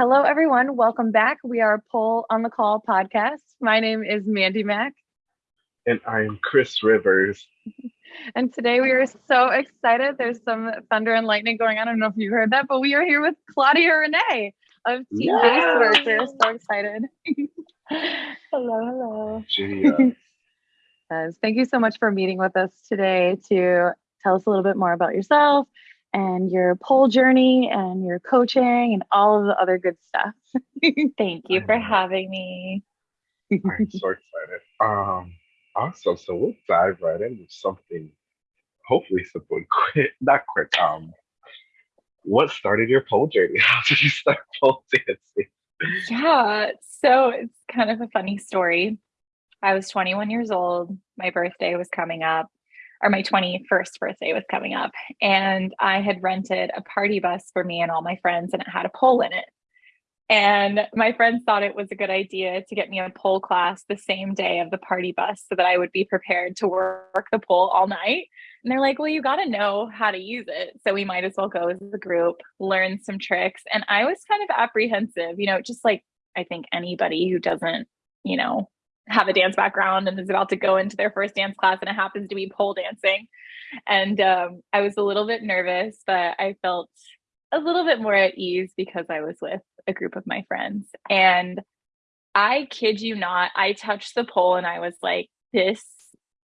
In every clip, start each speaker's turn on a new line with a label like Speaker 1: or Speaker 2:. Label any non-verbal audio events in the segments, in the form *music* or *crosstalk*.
Speaker 1: Hello, everyone. Welcome back. We are Pole on the Call podcast. My name is Mandy Mack.
Speaker 2: And I am Chris Rivers. *laughs*
Speaker 1: and today we are so excited. There's some thunder and lightning going on. I don't know if you heard that, but we are here with Claudia Renee of Team yeah. We're so excited. *laughs*
Speaker 3: hello,
Speaker 1: hello. Uh, *laughs* yes, thank you so much for meeting with us today to tell us a little bit more about yourself and your pole journey and your coaching and all of the other good stuff. *laughs*
Speaker 3: Thank you for having me.
Speaker 2: I'm so *laughs* excited. Um, awesome. So we'll dive right into something hopefully and *laughs* quick, not quick. Um, what started your pole journey? How did you start pole dancing?
Speaker 3: Yeah, so it's kind of a funny story. I was 21 years old. My birthday was coming up or my 21st birthday was coming up and I had rented a party bus for me and all my friends and it had a pole in it. And my friends thought it was a good idea to get me a pole class the same day of the party bus so that I would be prepared to work the pole all night. And they're like, well, you got to know how to use it. So we might as well go as a group, learn some tricks. And I was kind of apprehensive, you know, just like I think anybody who doesn't, you know, have a dance background and is about to go into their first dance class and it happens to be pole dancing. And um, i was a little bit nervous but i felt a little bit more at ease because i was with a group of my friends. And i kid you not i touched the pole and i was like this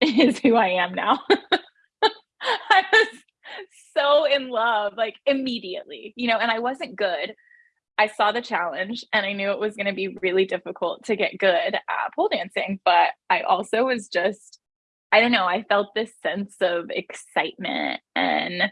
Speaker 3: is who i am now. *laughs* I was so in love like immediately you know and i wasn't good I saw the challenge and I knew it was going to be really difficult to get good at pole dancing, but I also was just, I don't know, I felt this sense of excitement and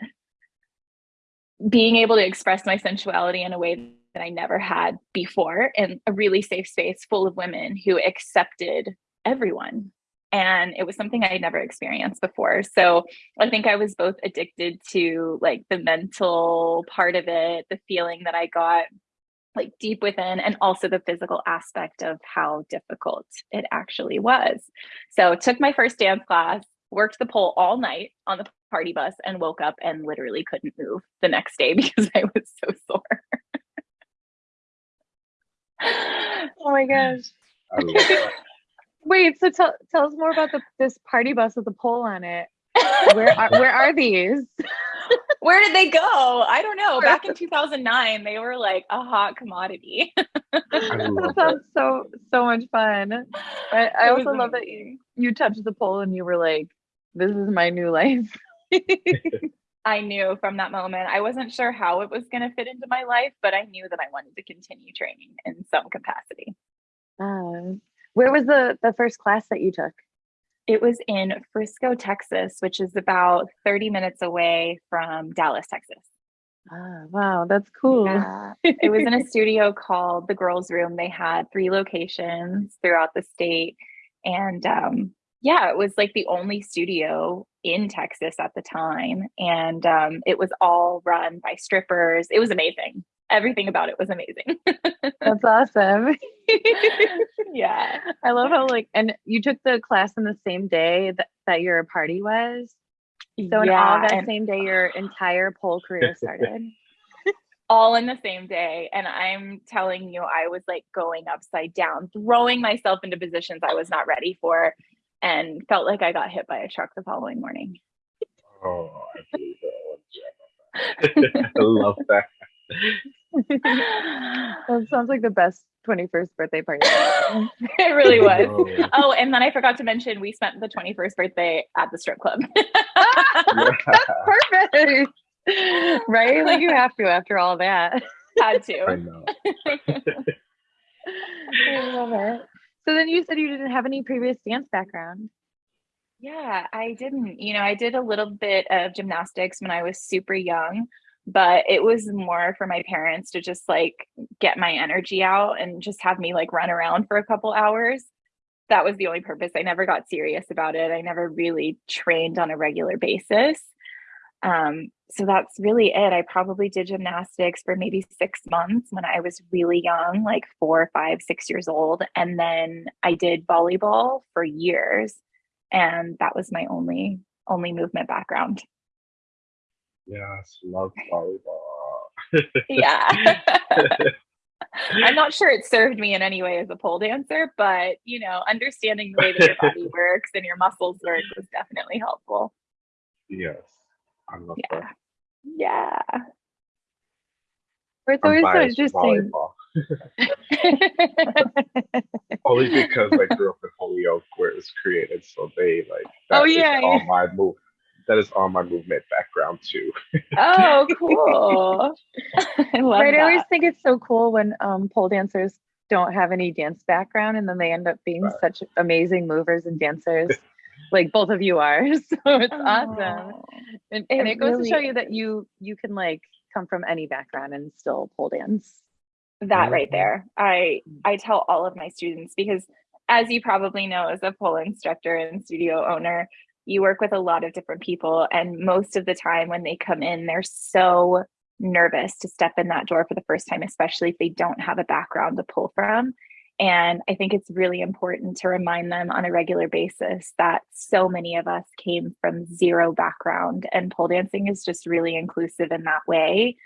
Speaker 3: being able to express my sensuality in a way that I never had before in a really safe space full of women who accepted everyone. And it was something I had never experienced before. So I think I was both addicted to like the mental part of it, the feeling that I got like deep within and also the physical aspect of how difficult it actually was. So took my first dance class, worked the pole all night on the party bus and woke up and literally couldn't move the next day *laughs* because I was so sore.
Speaker 1: oh my gosh. *laughs* Wait, so tell tell us more about the this party bus with the pole on it. Where are where are these? *laughs*
Speaker 3: Where did they go? I don't know. Back in 2009, they were like a hot commodity. *laughs*
Speaker 1: that sounds so so much fun. I, I also love that you, you touched the pole and you were like, "This is my new life." *laughs*
Speaker 3: I knew from that moment. I wasn't sure how it was going to fit into my life, but I knew that I wanted to continue training in some capacity.
Speaker 1: Uh, where was the the first class that you took?
Speaker 3: It was in Frisco, Texas, which is about 30 minutes away from Dallas, Texas.
Speaker 1: Ah, wow, that's cool. Yeah.
Speaker 3: it was in a *laughs* studio called The Girls Room. They had three locations throughout the state. And um, yeah, it was like the only studio in Texas at the time. And um, it was all run by strippers. It was amazing everything about it was amazing. *laughs*
Speaker 1: That's awesome. *laughs*
Speaker 3: yeah.
Speaker 1: I love how like and you took the class on the same day that, that your party was. So in yeah, all that and, same day your entire pole career *laughs* started.
Speaker 3: all in the same day. And I'm telling you, I was like going upside down, throwing myself into positions I was not ready for, and felt like I got hit by a truck the following morning.
Speaker 2: Oh, I, I love that
Speaker 1: that sounds like the best 21st birthday party. *laughs*
Speaker 3: it really was. Oh. oh, and then I forgot to mention we spent the 21st birthday at the strip club. *laughs*
Speaker 1: That's perfect. Right? Like you have to after all that.
Speaker 3: Had to.
Speaker 2: I know. *laughs*
Speaker 1: I love it. So then you said you didn't have any previous dance background.
Speaker 3: Yeah, I didn't. You know, I did a little bit of gymnastics when I was super young but it was more for my parents to just like get my energy out and just have me like run around for a couple hours. That was the only purpose. I never got serious about it. I never really trained on a regular basis. Um, so that's really it. I probably did gymnastics for maybe six months when i was really young like four five six years old and then i did volleyball for years and that was my only only movement background
Speaker 2: Yes, love volleyball.
Speaker 3: yeah. *laughs* I'm not sure it served me in any way as a pole dancer, but you know, understanding the way that your body *laughs* works and your muscles work was definitely helpful.
Speaker 2: Yes, I love
Speaker 3: Yeah.
Speaker 2: that.
Speaker 3: Yeah.
Speaker 1: It's always so interesting. *laughs*
Speaker 2: Only because I grew up in Holyoke where it was created, so they like oh, that
Speaker 1: Oh, yeah,
Speaker 2: all
Speaker 1: yeah.
Speaker 2: my move. That is all my movement background too.
Speaker 3: oh, *laughs* cool. *laughs* I love
Speaker 1: right. I always think it's so cool when um, pole dancers don't have any dance background and then they end up being
Speaker 2: Right.
Speaker 1: such amazing movers and dancers *laughs* like both of you are. So it's awesome.
Speaker 3: Oh.
Speaker 1: And,
Speaker 3: It
Speaker 1: and it goes to show you that you you can like come from any background and still pole dance.
Speaker 3: that right
Speaker 2: Mhm.
Speaker 3: there i i tell all of my students because as you probably know as a pole instructor and studio owner you work with a lot of different people and most of the time when they come in they're so nervous to step in that door for the first time especially if they don't have a background to pull from. And i think it's really important to remind them on a regular basis that so many of us came from zero background and pole dancing is just really inclusive in that way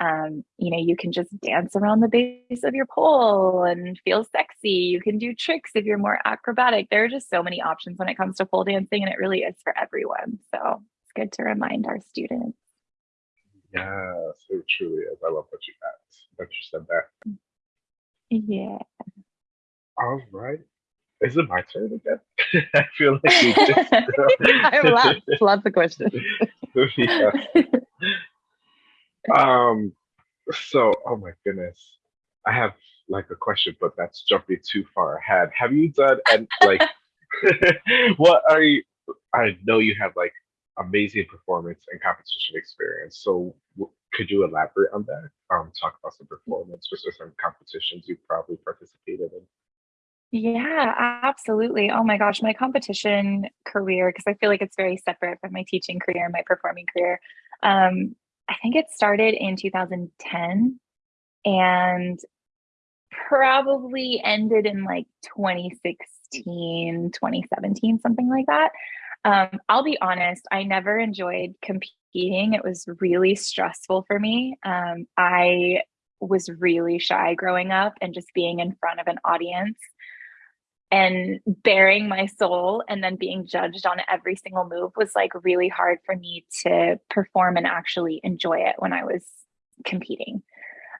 Speaker 3: um, you know, you can just dance around the base of your pole and feel sexy. You can do tricks if you're more acrobatic. There are just so many options when it comes to pole dancing, and it really is for everyone. So it's good to remind our students.
Speaker 2: Yes, it truly is. I love that you asked, that you said that.
Speaker 3: Yeah.
Speaker 2: All right. Is it my turn again? *laughs* I feel like we just *laughs*
Speaker 1: I have lots, *laughs* lots of questions.
Speaker 2: yeah. Um so oh my goodness. I have like a question, but that's jumping too far ahead. Have you done and like *laughs* *laughs* what are you I know you have like amazing performance and competition experience. So could you elaborate on that? Um talk about some performance or some competitions you've probably participated in.
Speaker 3: Yeah, absolutely. Oh my gosh, my competition career, because I feel like it's very separate from my teaching career and my performing career. Um, I think it started in 2010 and probably ended in like 2016, 2017, something like that. Um, I'll be honest, I never enjoyed competing. It was really stressful for me. Um, I was really shy growing up and just being in front of an audience and bearing my soul and then being judged on every single move was like really hard for me to perform and actually enjoy it when I was competing.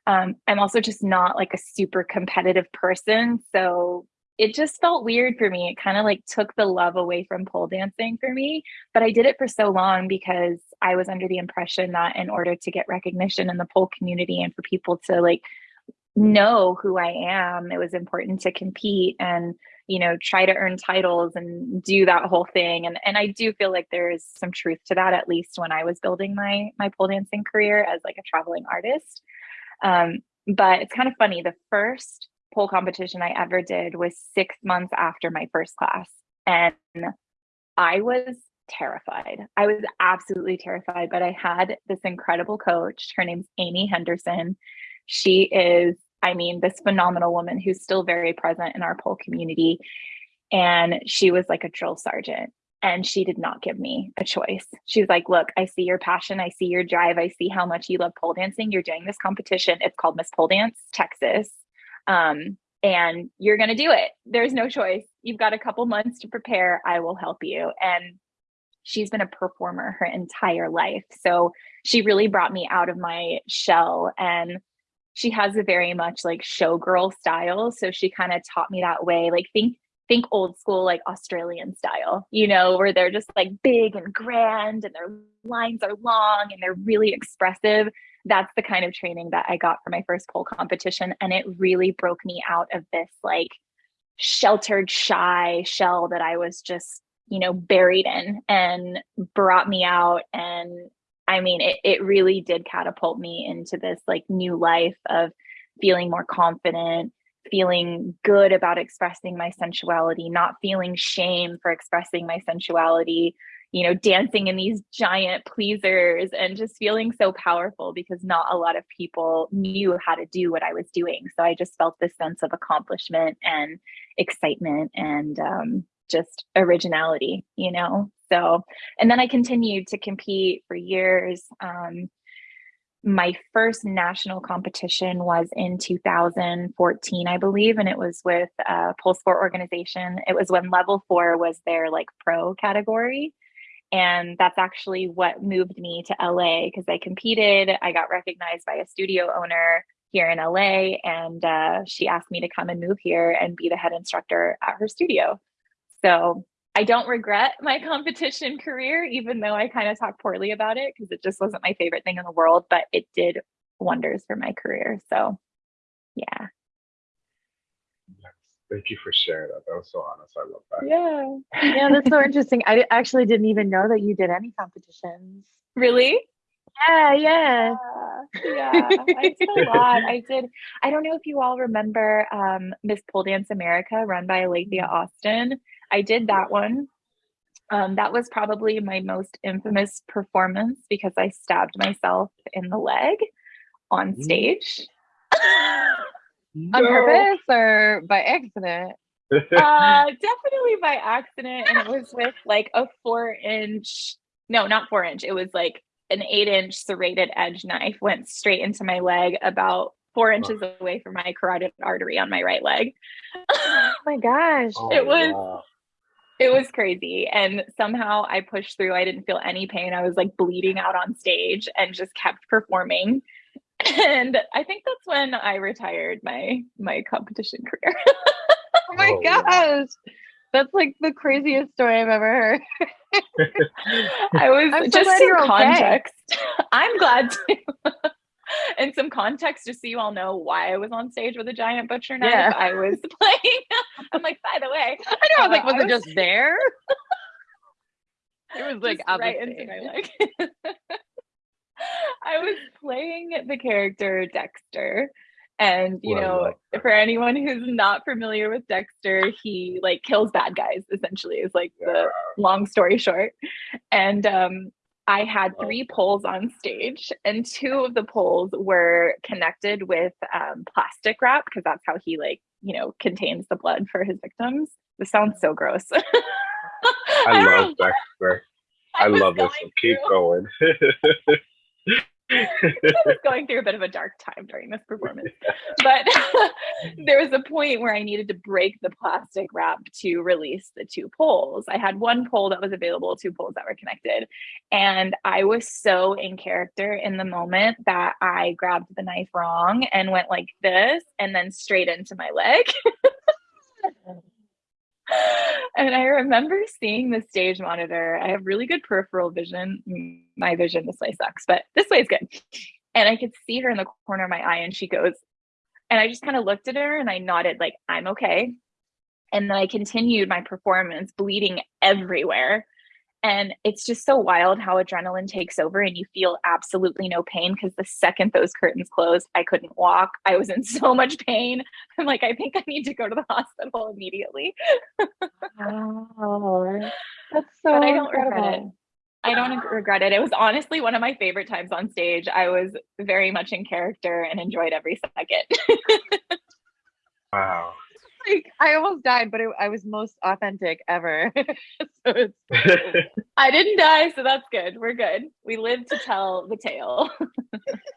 Speaker 3: Um, I'm also just not like a super competitive person. So it just felt weird for me. It kind of like took the love away from pole dancing for me. But I did it for so long because I was under the impression that in order to get recognition in the pole community and for people to like know who I am, it was important to compete and you know try to earn titles and do that whole thing and and I do feel like there is some truth to that at least when I was building my my pole dancing career as like a traveling artist um, but it's kind of funny the first pole competition I ever did was 6 months after my first class and I was terrified. I was absolutely terrified, but I had this incredible coach. Her name's Amy Henderson. She is I mean, this phenomenal woman who's still very present in our pole community. And she was like a drill sergeant. And she did not give me a choice. She was like, Look, I see your passion. I see your drive. I see how much you love pole dancing. You're doing this competition. It's called Miss Pole Dance Texas. Um, and you're going to do it. There's no choice. You've got a couple months to prepare. I will help you. And she's been a performer her entire life. So she really brought me out of my shell and she has a very much like showgirl style so she kind of taught me that way like think think old school like australian style you know where they're just like big and grand and their lines are long and they're really expressive. That's the kind of training that i got for my first pole competition and it really broke me out of this like sheltered shy shell that i was just you know buried in and brought me out and I mean, it, it really did catapult me into this like new life of feeling more confident, feeling good about expressing my sensuality, not feeling shame for expressing my sensuality, you know, dancing in these giant pleasers and just feeling so powerful because not a lot of people knew how to do what I was doing. So I just felt this sense of accomplishment and excitement and um, just originality, you know? So, and then I continued to compete for years. Um, my first national competition was in 2014, I believe, and it was with a pole sport organization. It was when level four was their like pro category. And that's actually what moved me to LA because I competed. I got recognized by a studio owner here in LA, and uh, she asked me to come and move here and be the head instructor at her studio. So I don't regret my competition career, even though I kind of talk poorly about it because it just wasn't my favorite thing in the world, but it did wonders for my career. So, yeah.
Speaker 2: Yes. Thank you for sharing that. That was so honest. I love that.
Speaker 3: Yeah.
Speaker 1: Yeah, that's so *laughs* interesting. I actually didn't even know that you did any competitions.
Speaker 3: Really?
Speaker 1: Yeah, yeah.
Speaker 3: Yeah, yeah. I did a lot. I did. I don't know if you all remember um, Miss Pole Dance America, run by Alethea Austin. I did that one. Um, that was probably my most infamous performance because I stabbed myself in the leg on
Speaker 2: Mm.
Speaker 3: stage. *laughs*
Speaker 1: On purpose or by accident?
Speaker 3: uh, *laughs* definitely by accident, and it was with like a four inch. No, not four inch. It was like an eight inch serrated edge knife went straight into my leg about four inches away from my carotid artery on my right leg.
Speaker 1: Oh my gosh.
Speaker 2: Oh, *laughs*
Speaker 3: It was- oh,
Speaker 2: wow.
Speaker 3: it was crazy. And somehow I pushed through. I didn't feel any pain. I was like bleeding out on stage and just kept performing. *laughs* And I think that's when I retired my my competition career. *laughs*
Speaker 1: Oh my
Speaker 2: Oh, wow.
Speaker 1: That's like the craziest story I've ever heard. *laughs*
Speaker 3: I was
Speaker 1: I'm
Speaker 3: just
Speaker 1: glad
Speaker 3: some
Speaker 1: you're okay.
Speaker 3: context. *laughs* I'm glad to. and *laughs* some context, just so you all know why I was on stage with a giant butcher knife.
Speaker 1: Yeah.
Speaker 3: I was playing. I'm like, by the way,
Speaker 1: I know. I was like,
Speaker 3: Uh,
Speaker 1: was
Speaker 3: I
Speaker 1: it just there? It was like
Speaker 3: right into my leg. I was playing the character Dexter. And you
Speaker 2: Well,
Speaker 3: know,
Speaker 2: that.
Speaker 3: for anyone who's not familiar with Dexter, he like kills bad guys essentially is like
Speaker 2: Yeah.
Speaker 3: the long story short. And um I had three poles on stage, and two of the poles were connected with um, plastic wrap because that's how he like you know contains the blood for his victims. This sounds so gross. *laughs*
Speaker 2: I love *laughs* Dexter. I,
Speaker 3: was
Speaker 2: love this one. Keep going. *laughs*
Speaker 3: I was going through a bit of a dark time during this performance. But *laughs* there was a point where I needed to break the plastic wrap to release the two poles. I had one pole that was available, two poles that were connected. And I was so in character in the moment that I grabbed the knife wrong and went like this and then straight into my leg. *laughs* and I remember seeing the stage monitor. I have really good peripheral vision. My vision this way sucks, but this way is good. And I could see her in the corner of my eye, and she goes, and I just kind of looked at her and I nodded, like, I'm okay. And then I continued my performance, bleeding everywhere. And it's just so wild how adrenaline takes over and you feel absolutely no pain because the second those curtains closed, I couldn't walk. I was in *laughs* so much pain. I'm like, I think I need to go to the *laughs* hospital immediately.
Speaker 1: Wow. That's so *laughs*
Speaker 3: but I don't regret it. I don't regret it. It was honestly one of my favorite times on stage. I was very much in character and enjoyed every second.
Speaker 2: wow. *laughs*
Speaker 1: Like I almost died, but it, I was most authentic ever. *laughs* so it's *laughs*
Speaker 3: I didn't die, so that's good. We're good. We live to tell the tale.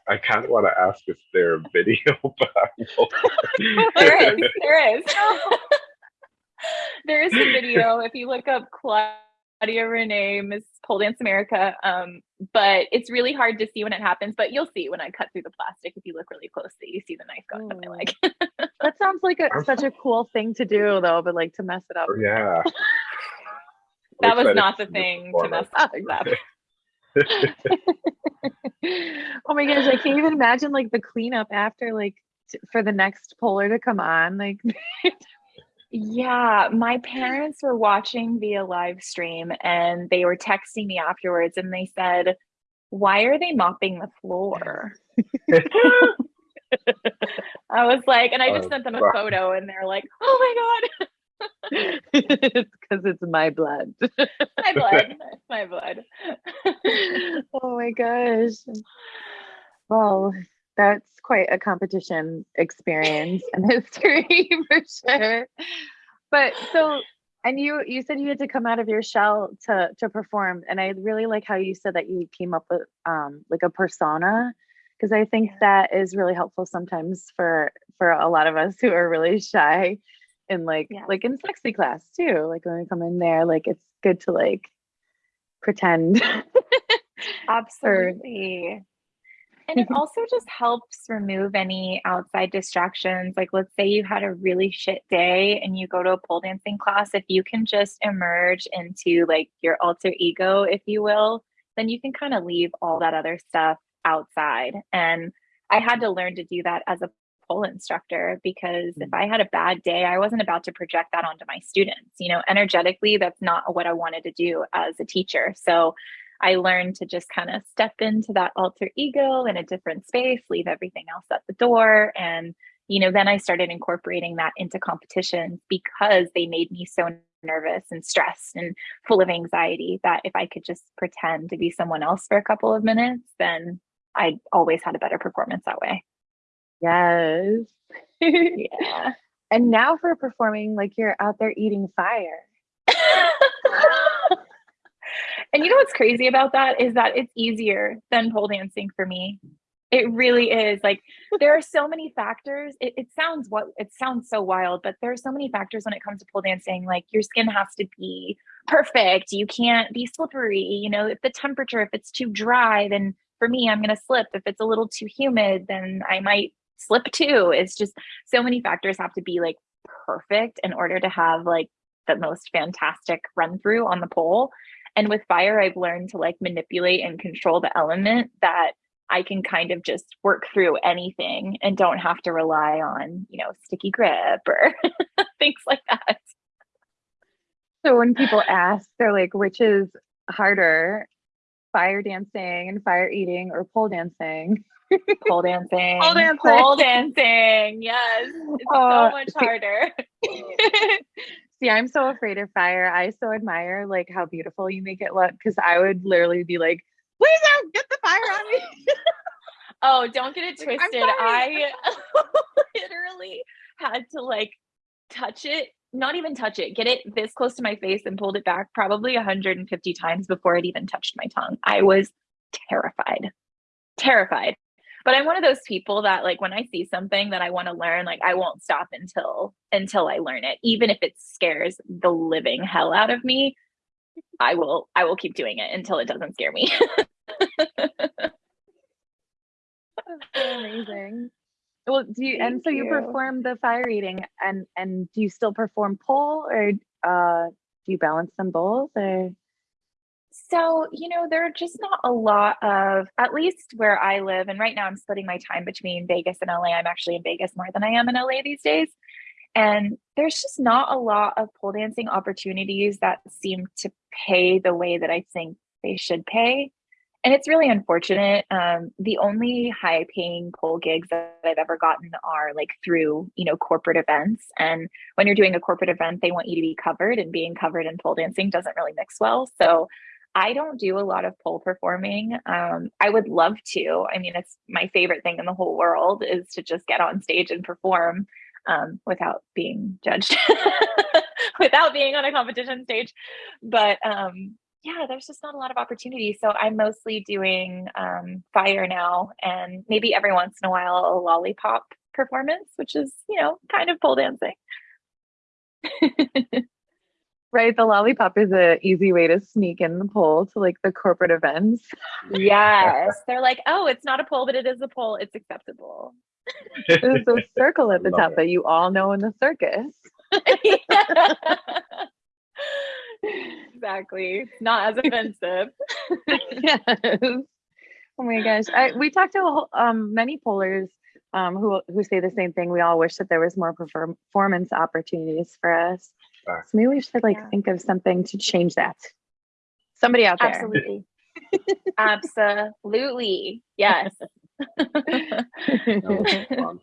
Speaker 2: I kind of want to ask if there a video, but
Speaker 3: there is. There is. there is a video. If you look up Claudia Renee, Miss Pole Dance America, um, but it's really hard to see when it happens. But you'll see when I cut through the plastic. If you look really closely, you see the knife go into my leg.
Speaker 1: That sounds like a, such a cool thing to do, though. But like to mess it up.
Speaker 2: yeah. *laughs*
Speaker 3: that was not the thing to mess things up. *laughs* *laughs*
Speaker 1: oh my gosh, I can't even imagine like the cleanup after like t- for the next polar to come on. Like
Speaker 3: Yeah, my parents were watching via live stream and they were texting me afterwards and they said, Why are they mopping the floor? I was like, and I just
Speaker 2: Oh,
Speaker 3: sent them a
Speaker 2: wow.
Speaker 3: photo and they're like, Oh my God, *laughs*
Speaker 1: it's because it's *laughs* my blood.
Speaker 3: my blood, my *laughs* blood.
Speaker 1: oh my gosh. Well, that's quite a competition experience and history for sure. But so and you you said you had to come out of your shell to to perform and I really like how you said that you came up with um like a persona because I think that is really helpful sometimes for for a lot of us who are really shy in like
Speaker 3: Yeah.
Speaker 1: like in sexy class too. Like when we come in there, like it's good to like pretend. *laughs*
Speaker 3: Absolutely. And it *laughs* also just helps remove any outside distractions. Like, let's say you had a really shit day and you go to a pole dancing class. If you can just emerge into like your alter ego, if you will, then you can kind of leave all that other stuff outside. And I had to learn to do that as a pole instructor because if mm. I had a bad day, I wasn't about to project that onto my students. You know, energetically, that's not what I wanted to do as a teacher. So I learned to just kind of step into that alter ego in a different space, leave everything else at the door. And, you know, then I started incorporating that into competition because they made me so nervous and stressed and full of anxiety that if I could just pretend to be someone else for a couple of minutes, then I always had a better performance that way.
Speaker 1: yes. *laughs*
Speaker 3: Yeah.
Speaker 1: and now for performing, like you're out there eating fire. *laughs*
Speaker 3: and you know what's crazy about that is that it's easier than pole dancing for me. It really is. Like there are so many factors. It, it sounds what it sounds so wild, but there are so many factors when it comes to pole dancing. Like your skin has to be perfect. You can't be slippery. You know, if the temperature, if it's too dry, then for me, I'm gonna slip. If it's a little too humid, then I might slip too. It's just so many factors have to be like perfect in order to have like the most fantastic run through on the pole. And with fire, I've learned to like manipulate and control the element that I can kind of just work through anything and don't have to rely on, you know, sticky grip or *laughs* things like that.
Speaker 1: So when people ask, they're like, which is harder, fire dancing and fire eating or pole dancing? *laughs*
Speaker 3: Pole dancing.
Speaker 1: Pole dancing.
Speaker 3: Pole dancing. Yes. It's
Speaker 1: Oh,
Speaker 3: so uh, much
Speaker 1: see-
Speaker 3: harder. *laughs*
Speaker 1: See, I'm so afraid of fire. I so admire like how beautiful you make it look because I would literally be like, please don't get the fire on me. *laughs*
Speaker 3: Oh, don't get it twisted.
Speaker 1: sorry.
Speaker 3: I literally had to like touch it, not even touch it, get it this close to my face and pulled it back probably 150 times before it even touched my tongue. I was terrified. Terrified. But I'm one of those people that like when I see something that I want to learn, like I won't stop until until I learn it. Even if it scares the living hell out of me, I will I will keep doing it until it doesn't scare me. *laughs*
Speaker 1: amazing. Well, do you and so you
Speaker 3: you.
Speaker 1: perform the fire eating and and do you still perform pole or uh do you balance them both or
Speaker 3: So, you know, there are just not a lot of, at least where I live, and right now I'm splitting my time between Vegas and LA. I'm actually in Vegas more than I am in LA these days. And there's just not a lot of pole dancing opportunities that seem to pay the way that I think they should pay. And it's really unfortunate. Um, the only high paying pole gigs that I've ever gotten are like through, you know, corporate events. And when you're doing a corporate event, they want you to be covered, and being covered in pole dancing doesn't really mix well. So I don't do a lot of pole performing. Um, I would love to. I mean, it's my favorite thing in the whole world is to just get on stage and perform um, without being judged, *laughs* without being on a competition stage. But um, yeah, there's just not a lot of opportunity. So I'm mostly doing um, fire now, and maybe every once in a while a lollipop performance, which is you know kind of pole dancing. *laughs*
Speaker 1: right the lollipop is an easy way to sneak in the pole to like the corporate events.
Speaker 3: Yes, they're like, oh, it's not a pole, but it is a pole. It's acceptable.
Speaker 1: There's a *laughs* circle at the
Speaker 2: Love
Speaker 1: top
Speaker 2: it.
Speaker 1: that you all know in the circus. *laughs*
Speaker 3: exactly. Not as offensive. *laughs* *laughs*
Speaker 1: yes. Oh my gosh. I, we talked to whole- um, many pollers um, who who say the same thing. We all wish that there was more performance opportunities for us.
Speaker 2: Right.
Speaker 1: So maybe we should like
Speaker 3: Yeah.
Speaker 1: think of something to change that. Somebody out there.
Speaker 3: Absolutely. *laughs* Absolutely. Yes.
Speaker 2: That was fun.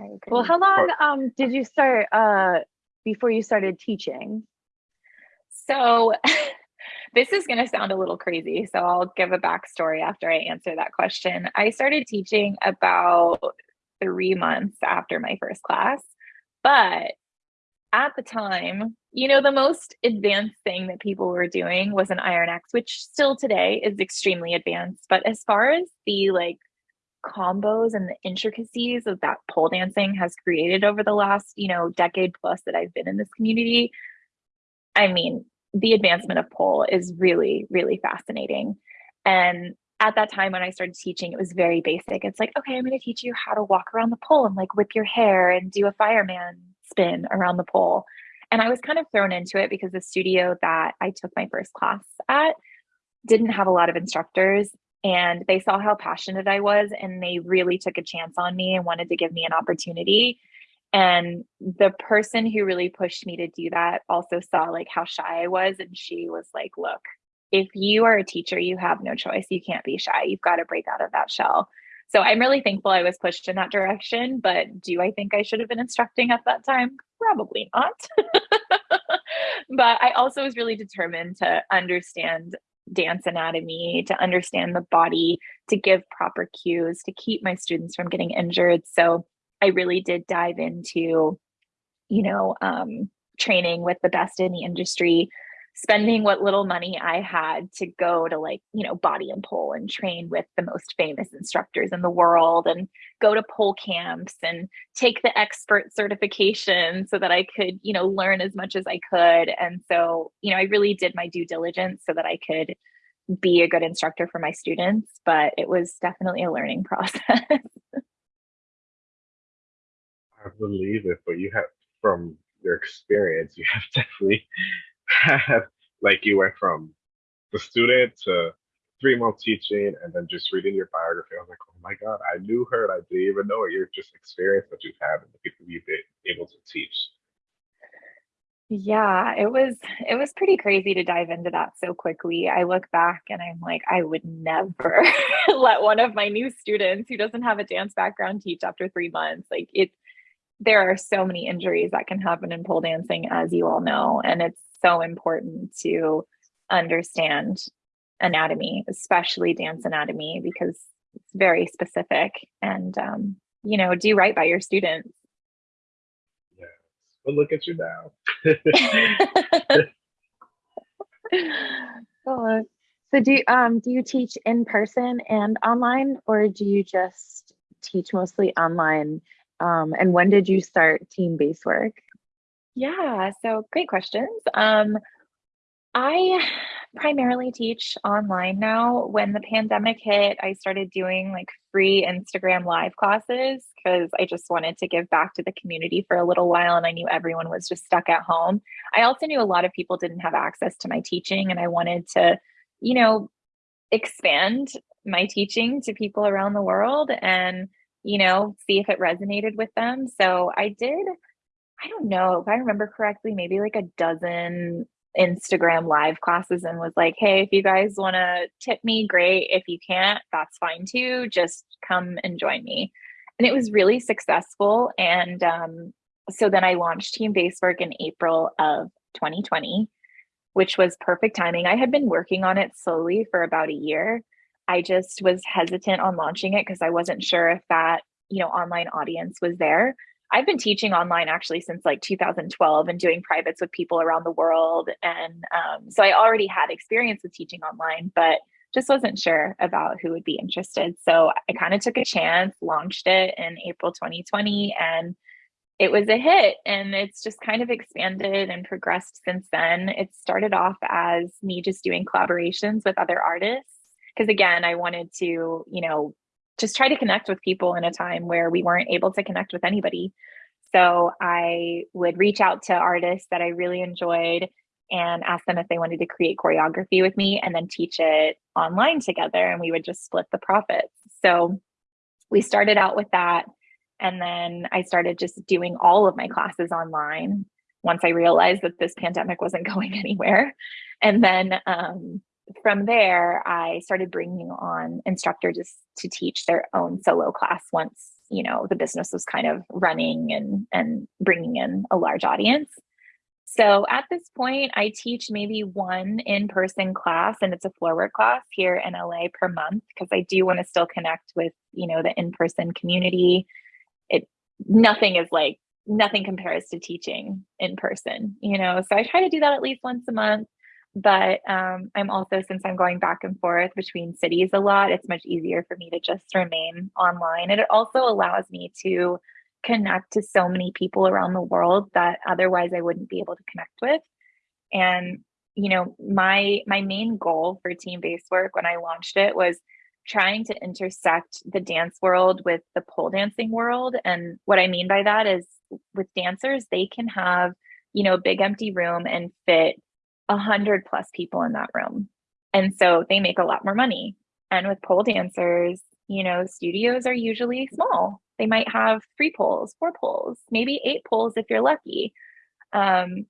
Speaker 3: I agree.
Speaker 1: well, how long um, did you start uh, before you started teaching?
Speaker 3: So *laughs* this is going to sound a little crazy. So I'll give a backstory after I answer that question. I started teaching about three months after my first class, but at the time, you know, the most advanced thing that people were doing was an Iron X, which still today is extremely advanced. But as far as the like combos and the intricacies of that pole dancing has created over the last, you know, decade plus that I've been in this community, I mean, the advancement of pole is really, really fascinating. And at that time when I started teaching, it was very basic. It's like, okay, I'm going to teach you how to walk around the pole and like whip your hair and do a fireman spin around the pole. And I was kind of thrown into it because the studio that I took my first class at didn't have a lot of instructors and they saw how passionate I was and they really took a chance on me and wanted to give me an opportunity. And the person who really pushed me to do that also saw like how shy I was and she was like, "Look, if you are a teacher, you have no choice. You can't be shy. You've got to break out of that shell." So I'm really thankful I was pushed in that direction, but do I think I should have been instructing at that time? Probably not. *laughs* but I also was really determined to understand dance anatomy, to understand the body, to give proper cues, to keep my students from getting injured. So I really did dive into, you know, um, training with the best in the industry, spending what little money I had to go to like, you know, body and pole and train with the most famous instructors in the world and go to pole camps and take the expert certification so that I could, you know, learn as much as I could. And so, you know, I really did my due diligence so that I could be a good instructor for my students, but it was definitely a learning *laughs* process. I
Speaker 2: believe it, but you have from your experience, you have *laughs* definitely like you went from the student to three months teaching and then just reading your biography. I was like, oh my God, I knew her and I didn't even know it. You're just experience that you've had and the people you've been able to teach.
Speaker 3: Yeah, it was it was pretty crazy to dive into that so quickly. I look back and I'm like, I would never *laughs* let one of my new students who doesn't have a dance background teach after three months. Like it there are so many injuries that can happen in pole dancing, as you all know. And it's so important to understand anatomy, especially dance anatomy, because it's very specific and, um, you know, do right by your students.
Speaker 2: Yes. But look at you now. *laughs*
Speaker 1: so do you, um, do you teach in person and online or do you just teach mostly online? Um, and when did you start Team Basework?
Speaker 3: Yeah, so great questions. Um, I primarily teach online now. When the pandemic hit, I started doing like free Instagram live classes because I just wanted to give back to the community for a little while and I knew everyone was just stuck at home. I also knew a lot of people didn't have access to my teaching and I wanted to, you know, expand my teaching to people around the world and, you know, see if it resonated with them. So I did I don't know if I remember correctly, maybe like a dozen Instagram live classes and was like, hey, if you guys want to tip me, great. If you can't, that's fine too. Just come and join me. And it was really successful. And um, so then I launched Team Basework in April of 2020, which was perfect timing. I had been working on it slowly for about a year. I just was hesitant on launching it because I wasn't sure if that, you know, online audience was there. I've been teaching online actually since like 2012 and doing privates with people around the world. And um, so I already had experience with teaching online, but just wasn't sure about who would be interested. So I kind of took a chance, launched it in April 2020, and it was a hit. And it's just kind of expanded and progressed since then. It started off as me just doing collaborations with other artists. Because again, I wanted to, you know, just try to connect with people in a time where we weren't able to connect with anybody. So I would reach out to artists that I really enjoyed and ask them if they wanted to create choreography with me and then teach it online together and we would just split the profits. So we started out with that and then I started just doing all of my classes online once I realized that this pandemic wasn't *laughs* going anywhere. And then um, from there, I started bringing on instructors just to teach their own solo class once you know the business was kind of running and and bringing in a large audience. So at this point, I teach maybe one in-person class, and it's a floor work class here in LA per month because I do want to still connect with you know the in-person community. It nothing is like nothing compares to teaching in person, you know? So I try to do that at least once a month. But um, I'm also, since I'm going back and forth between cities a lot, it's much easier for me to just remain online. And it also allows me to connect to so many people around the world that otherwise I wouldn't be able to connect with. And you know, my my main goal for Team Basework when I launched it was trying to intersect the dance world with the pole dancing world. And what I mean by that is with dancers, they can have, you know, a big empty room and fit a hundred plus people in that room. And so they make a lot more money. And with pole dancers, you know, studios are usually small. They might have three poles, four poles, maybe eight poles if you're lucky. Um,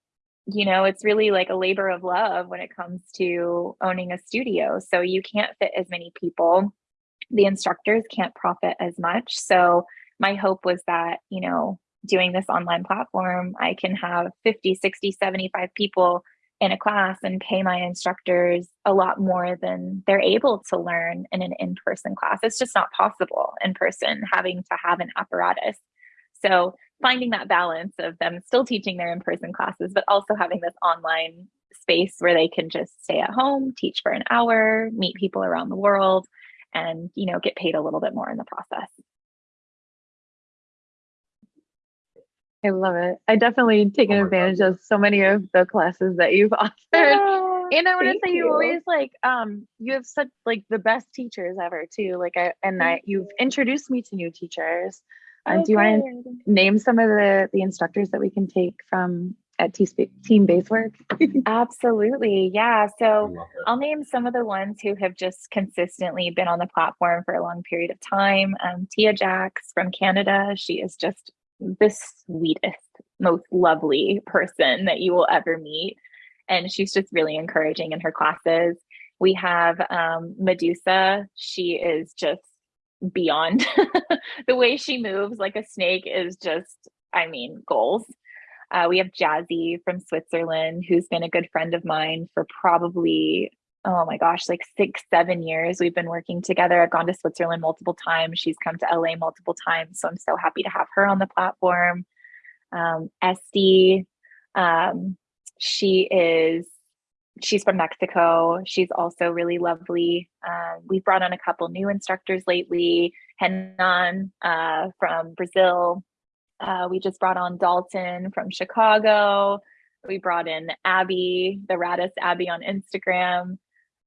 Speaker 3: you know, it's really like a labor of love when it comes to owning a studio. So you can't fit as many people. The instructors can't profit as much. So my hope was that, you know, doing this online platform, I can have 50, 60, 75 people in a class and pay my instructors a lot more than they're able to learn in an in-person class. It's just not possible in person having to have an apparatus. So finding that balance of them still teaching their in-person classes, but also having this online space where they can just stay at home, teach for an hour, meet people around the world, and you know get paid a little bit more in the process.
Speaker 1: I love it. I definitely taken oh advantage God. of so many of the classes that you've *laughs* offered. And I want to say you. you always like um you have such like the best teachers ever too. Like I and I you've introduced me to new teachers. Uh, do you want to name some of the the instructors that we can take from at Team Basework? *laughs*
Speaker 3: Absolutely. Yeah. So I'll name some of the ones who have just consistently been on the platform for a long period of time. Um, Tia Jacks from Canada. She is just the sweetest, most lovely person that you will ever meet. And she's just really encouraging in her classes. We have um, Medusa. She is just beyond *laughs* the way she moves like a snake is just, I mean, goals. Uh, we have Jazzy from Switzerland, who's been a good friend of mine for probably, oh my gosh, like six, seven years. We've been working together. I've gone to Switzerland multiple times. She's come to LA multiple times. So I'm so happy to have her on the platform. Um, Esty, um, she is she's from Mexico. She's also really lovely. Um, we've brought on a couple new instructors lately. Henan uh, from Brazil. Uh, we just brought on Dalton from Chicago. We brought in Abby, the Radis Abby on Instagram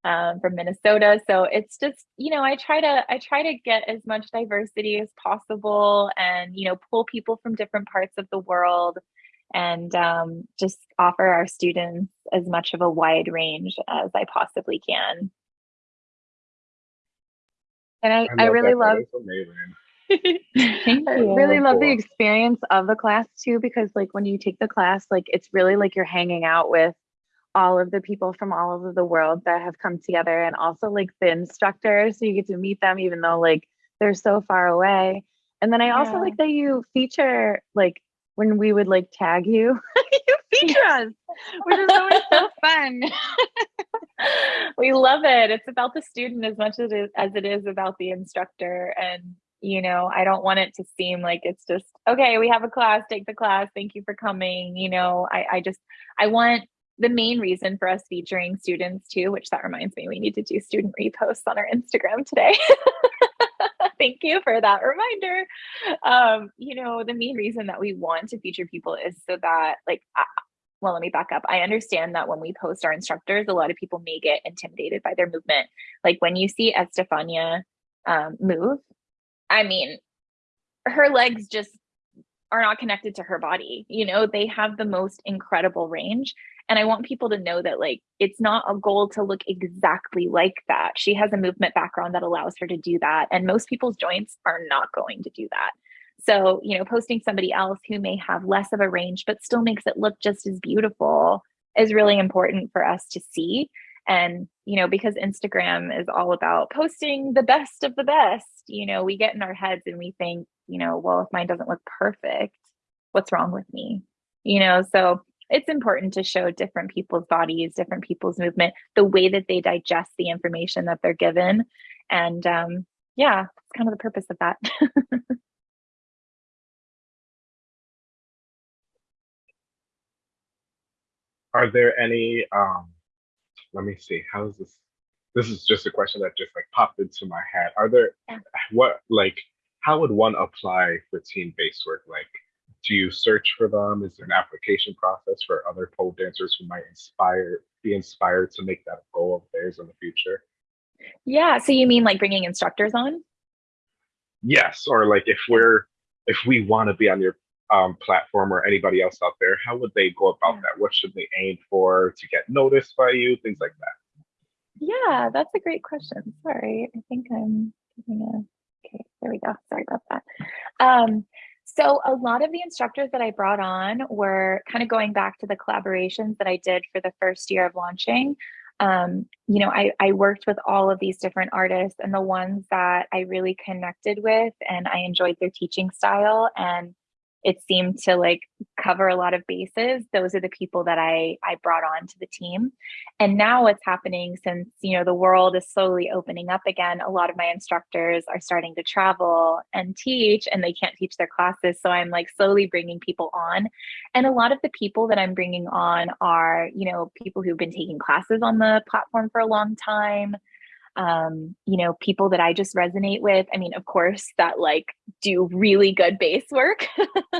Speaker 3: um, from Minnesota. So it's just, you know, I try to I try to get as much diversity as possible, and you know, pull people from different parts of the world and um, just offer our students as much of a wide range as I possibly can.
Speaker 1: And I, I, I really love *laughs* Thank I really love the experience of the class too, because like when you take the class, like it's really like you're hanging out with all of the people from all over the world that have come together and also like the instructors. So you get to meet them even though like they're so far away. And then I also yeah. like that you feature like when we would like tag you, *laughs* you feature *laughs* us, which is always so *laughs* fun.
Speaker 3: we love it. It's about the student as much as it is, as it is about the instructor. And, you know, I don't want it to seem like it's just, okay, we have a class, take the class. Thank you for coming. You know, I, I just, I want the main reason for us featuring students too, which that reminds me, we need to do student reposts on our Instagram today. *laughs* Thank you for that reminder. Um, you know, the main reason that we want to feature people is so that, like, uh, well, let me back up. I understand that when we post our instructors, a lot of people may get intimidated by their movement. Like when you see Estefania um, move, I mean, her legs just are not connected to her body. You know, they have the most incredible range. And I want people to know that like it's not a goal to look exactly like that. She has a movement background that allows her to do that. And most people's joints are not going to do that. So, you know, posting somebody else who may have less of a range but still makes it look just as beautiful is really important for us to see. And, you know, because Instagram is all about posting the best of the best, you know, we get in our heads and we think, you know, well, if mine doesn't look perfect, what's wrong with me? You know, so it's important to show different people's bodies, different people's movement, the way that they digest the information that they're given. And um, yeah, it's kind of the purpose of that. *laughs*
Speaker 2: Are there any, um, let me see, how's this? This is just a question that just like popped into my head. Are there,
Speaker 3: yeah.
Speaker 2: what, like, how would one apply for Team Basework? Like, do you search for them is there an application process for other pole dancers who might inspire be inspired to make that a goal of theirs in the future
Speaker 3: Yeah. So you mean like bringing instructors on?
Speaker 2: yes or like if we're if we want to be on your um, platform or anybody else out there how would they go about
Speaker 3: Yeah.
Speaker 2: that what should they aim for to get noticed by you things like that
Speaker 3: Yeah, that's a great question. Sorry, I think I'm giving a. Okay, there we go. Sorry about that. Um, so a lot of the instructors that I brought on were kind of going back to the collaborations that I did for the first year of launching. Um, you know, I, I worked with all of these different artists, and the ones that I really connected with and I enjoyed their teaching style and it seemed to like cover a lot of bases. Those are the people that I I brought on to the team. And now what's happening since, you know, the world is slowly opening up again, a lot of my instructors are starting to travel and teach and they can't teach their classes. So I'm like slowly bringing people on. And a lot of the people that I'm bringing on are, you know, people who've been taking classes on the platform for a long time. Um, you know, people that I just resonate with. I mean, of course, that like do really good base work.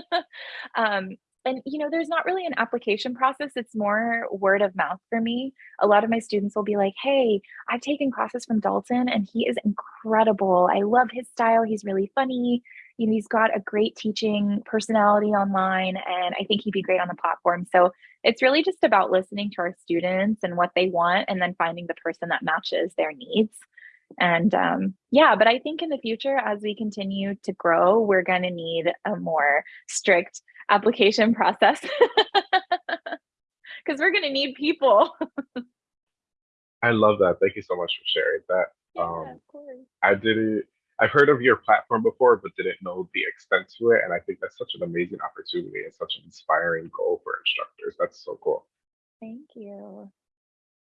Speaker 3: *laughs* um, and you know there's not really an application process. It's more word of mouth for me. A lot of my students will be like hey i've taken classes from dalton and he is incredible. I love his style. He's really funny. You know he's got a great teaching personality online and i think he'd be great on the platform. So it's really just about listening to our students and what they want and then finding the person that matches their needs and um, yeah but i think in the future as we continue to grow we're going to need a more strict application *laughs* process because we're going to need people.
Speaker 2: I love that. Thank you so much for sharing that.
Speaker 3: Yeah,
Speaker 2: Um,
Speaker 3: of course.
Speaker 2: I didn't. I've heard of your platform before, but didn't know the extent to it. And I think that's such an amazing opportunity and such an inspiring goal for instructors. That's so cool.
Speaker 3: Thank you.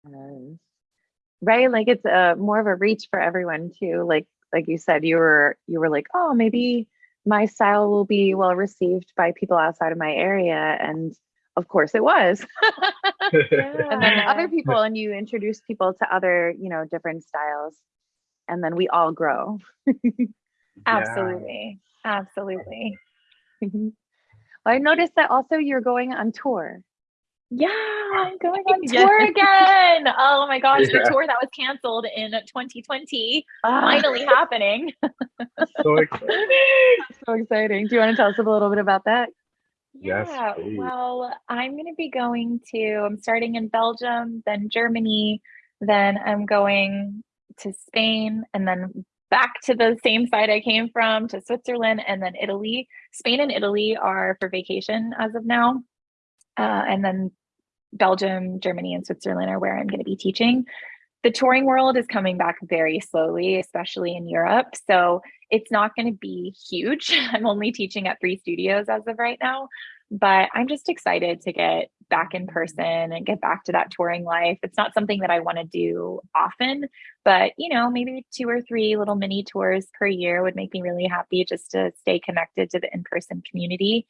Speaker 1: Yes. Right, like it's a more of a reach for everyone too. Like like you said, you were you were like, oh, maybe my style will be well received by people outside of my area, and of course it was. *laughs* *laughs* and then *laughs* other people, and you introduce people to other, you know, different styles, and then we all grow. *laughs*
Speaker 3: Absolutely. Absolutely. *laughs*
Speaker 1: well, I noticed that also you're going on tour.
Speaker 3: Yeah, I'm *laughs* going on tour again. Oh my gosh, the
Speaker 2: Yeah.
Speaker 3: tour that was canceled in 2020
Speaker 1: Ah,
Speaker 3: finally happening.
Speaker 2: So exciting.
Speaker 1: so exciting. Do you want to tell us a little bit about that?
Speaker 2: Yes,
Speaker 3: Yeah,
Speaker 2: please.
Speaker 3: well, I'm going to be going to, I'm starting in Belgium, then Germany, then I'm going to Spain, and then back to the same side I came from to Switzerland, and then Italy. Spain and Italy are for vacation as of now. Uh, and then Belgium, Germany, and Switzerland are where I'm going to be teaching. The touring world is coming back very slowly, especially in Europe. So it's not going to be huge. *laughs* I'm only teaching at three studios as of right now, but I'm just excited to get back in person and get back to that touring life. It's not something that I want to do often, but you know, maybe two or three little mini tours per year would make me really happy just to stay connected to the in person community.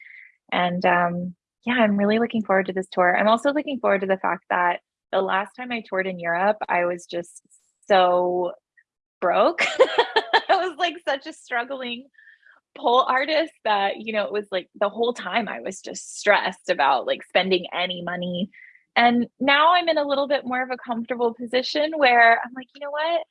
Speaker 3: And um, yeah, I'm really looking forward to this tour. I'm also looking forward to the fact that the last time I toured in Europe, I was just so broke. *laughs* I was like such a struggling pole artist that, you know, it was like the whole time I was just stressed about like spending any money. And now I'm in a little bit more of a comfortable position where I'm like, you know what?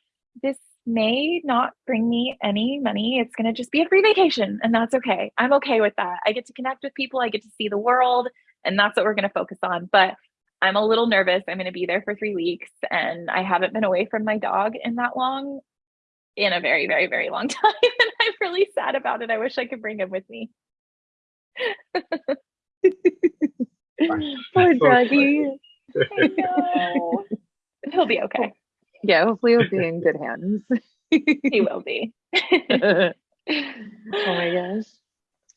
Speaker 3: This may not bring me any money. It's going to just be a free vacation, and that's okay. I'm okay with that. I get to connect with people, I get to see the world, and that's what we're going to focus on. But I'm a little nervous. I'm going to be there for three weeks, and I haven't been away from my dog in that long, in a very, very, very long *laughs* time. And I'm really sad about it. I wish I could bring him with me. *laughs*
Speaker 1: Poor doggy.
Speaker 3: I know. He'll be okay.
Speaker 1: Yeah, hopefully he'll be in good hands. *laughs*
Speaker 3: He will be.
Speaker 1: oh my gosh.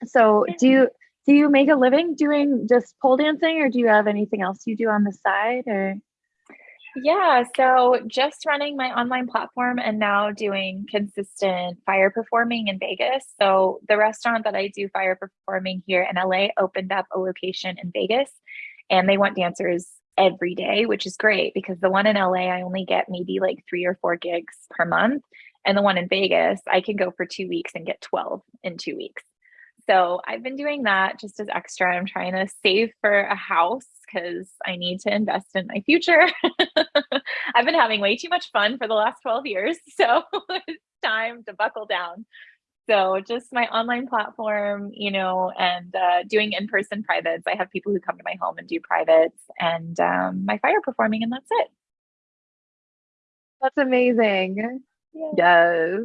Speaker 1: So do you do you make a living doing just pole dancing or do you have anything else you do on the side or
Speaker 3: Yeah, so just running my online platform and now doing consistent fire performing in Vegas. So the restaurant that I do fire performing here in LA opened up a location in Vegas and they want dancers every day, which is great because the one in LA, I only get maybe like three or four gigs per month. And the one in Vegas, I can go for two weeks and get 12 in two weeks. So I've been doing that just as extra. I'm trying to save for a house because I need to invest in my future. *laughs* I've been having way too much fun for the last 12 years. *laughs* So it's time to buckle down. So just my online platform, you know, and uh, doing in-person privates. I have people who come to my home and do privates and um, my fire performing and that's it.
Speaker 1: That's amazing. Yeah. Yes.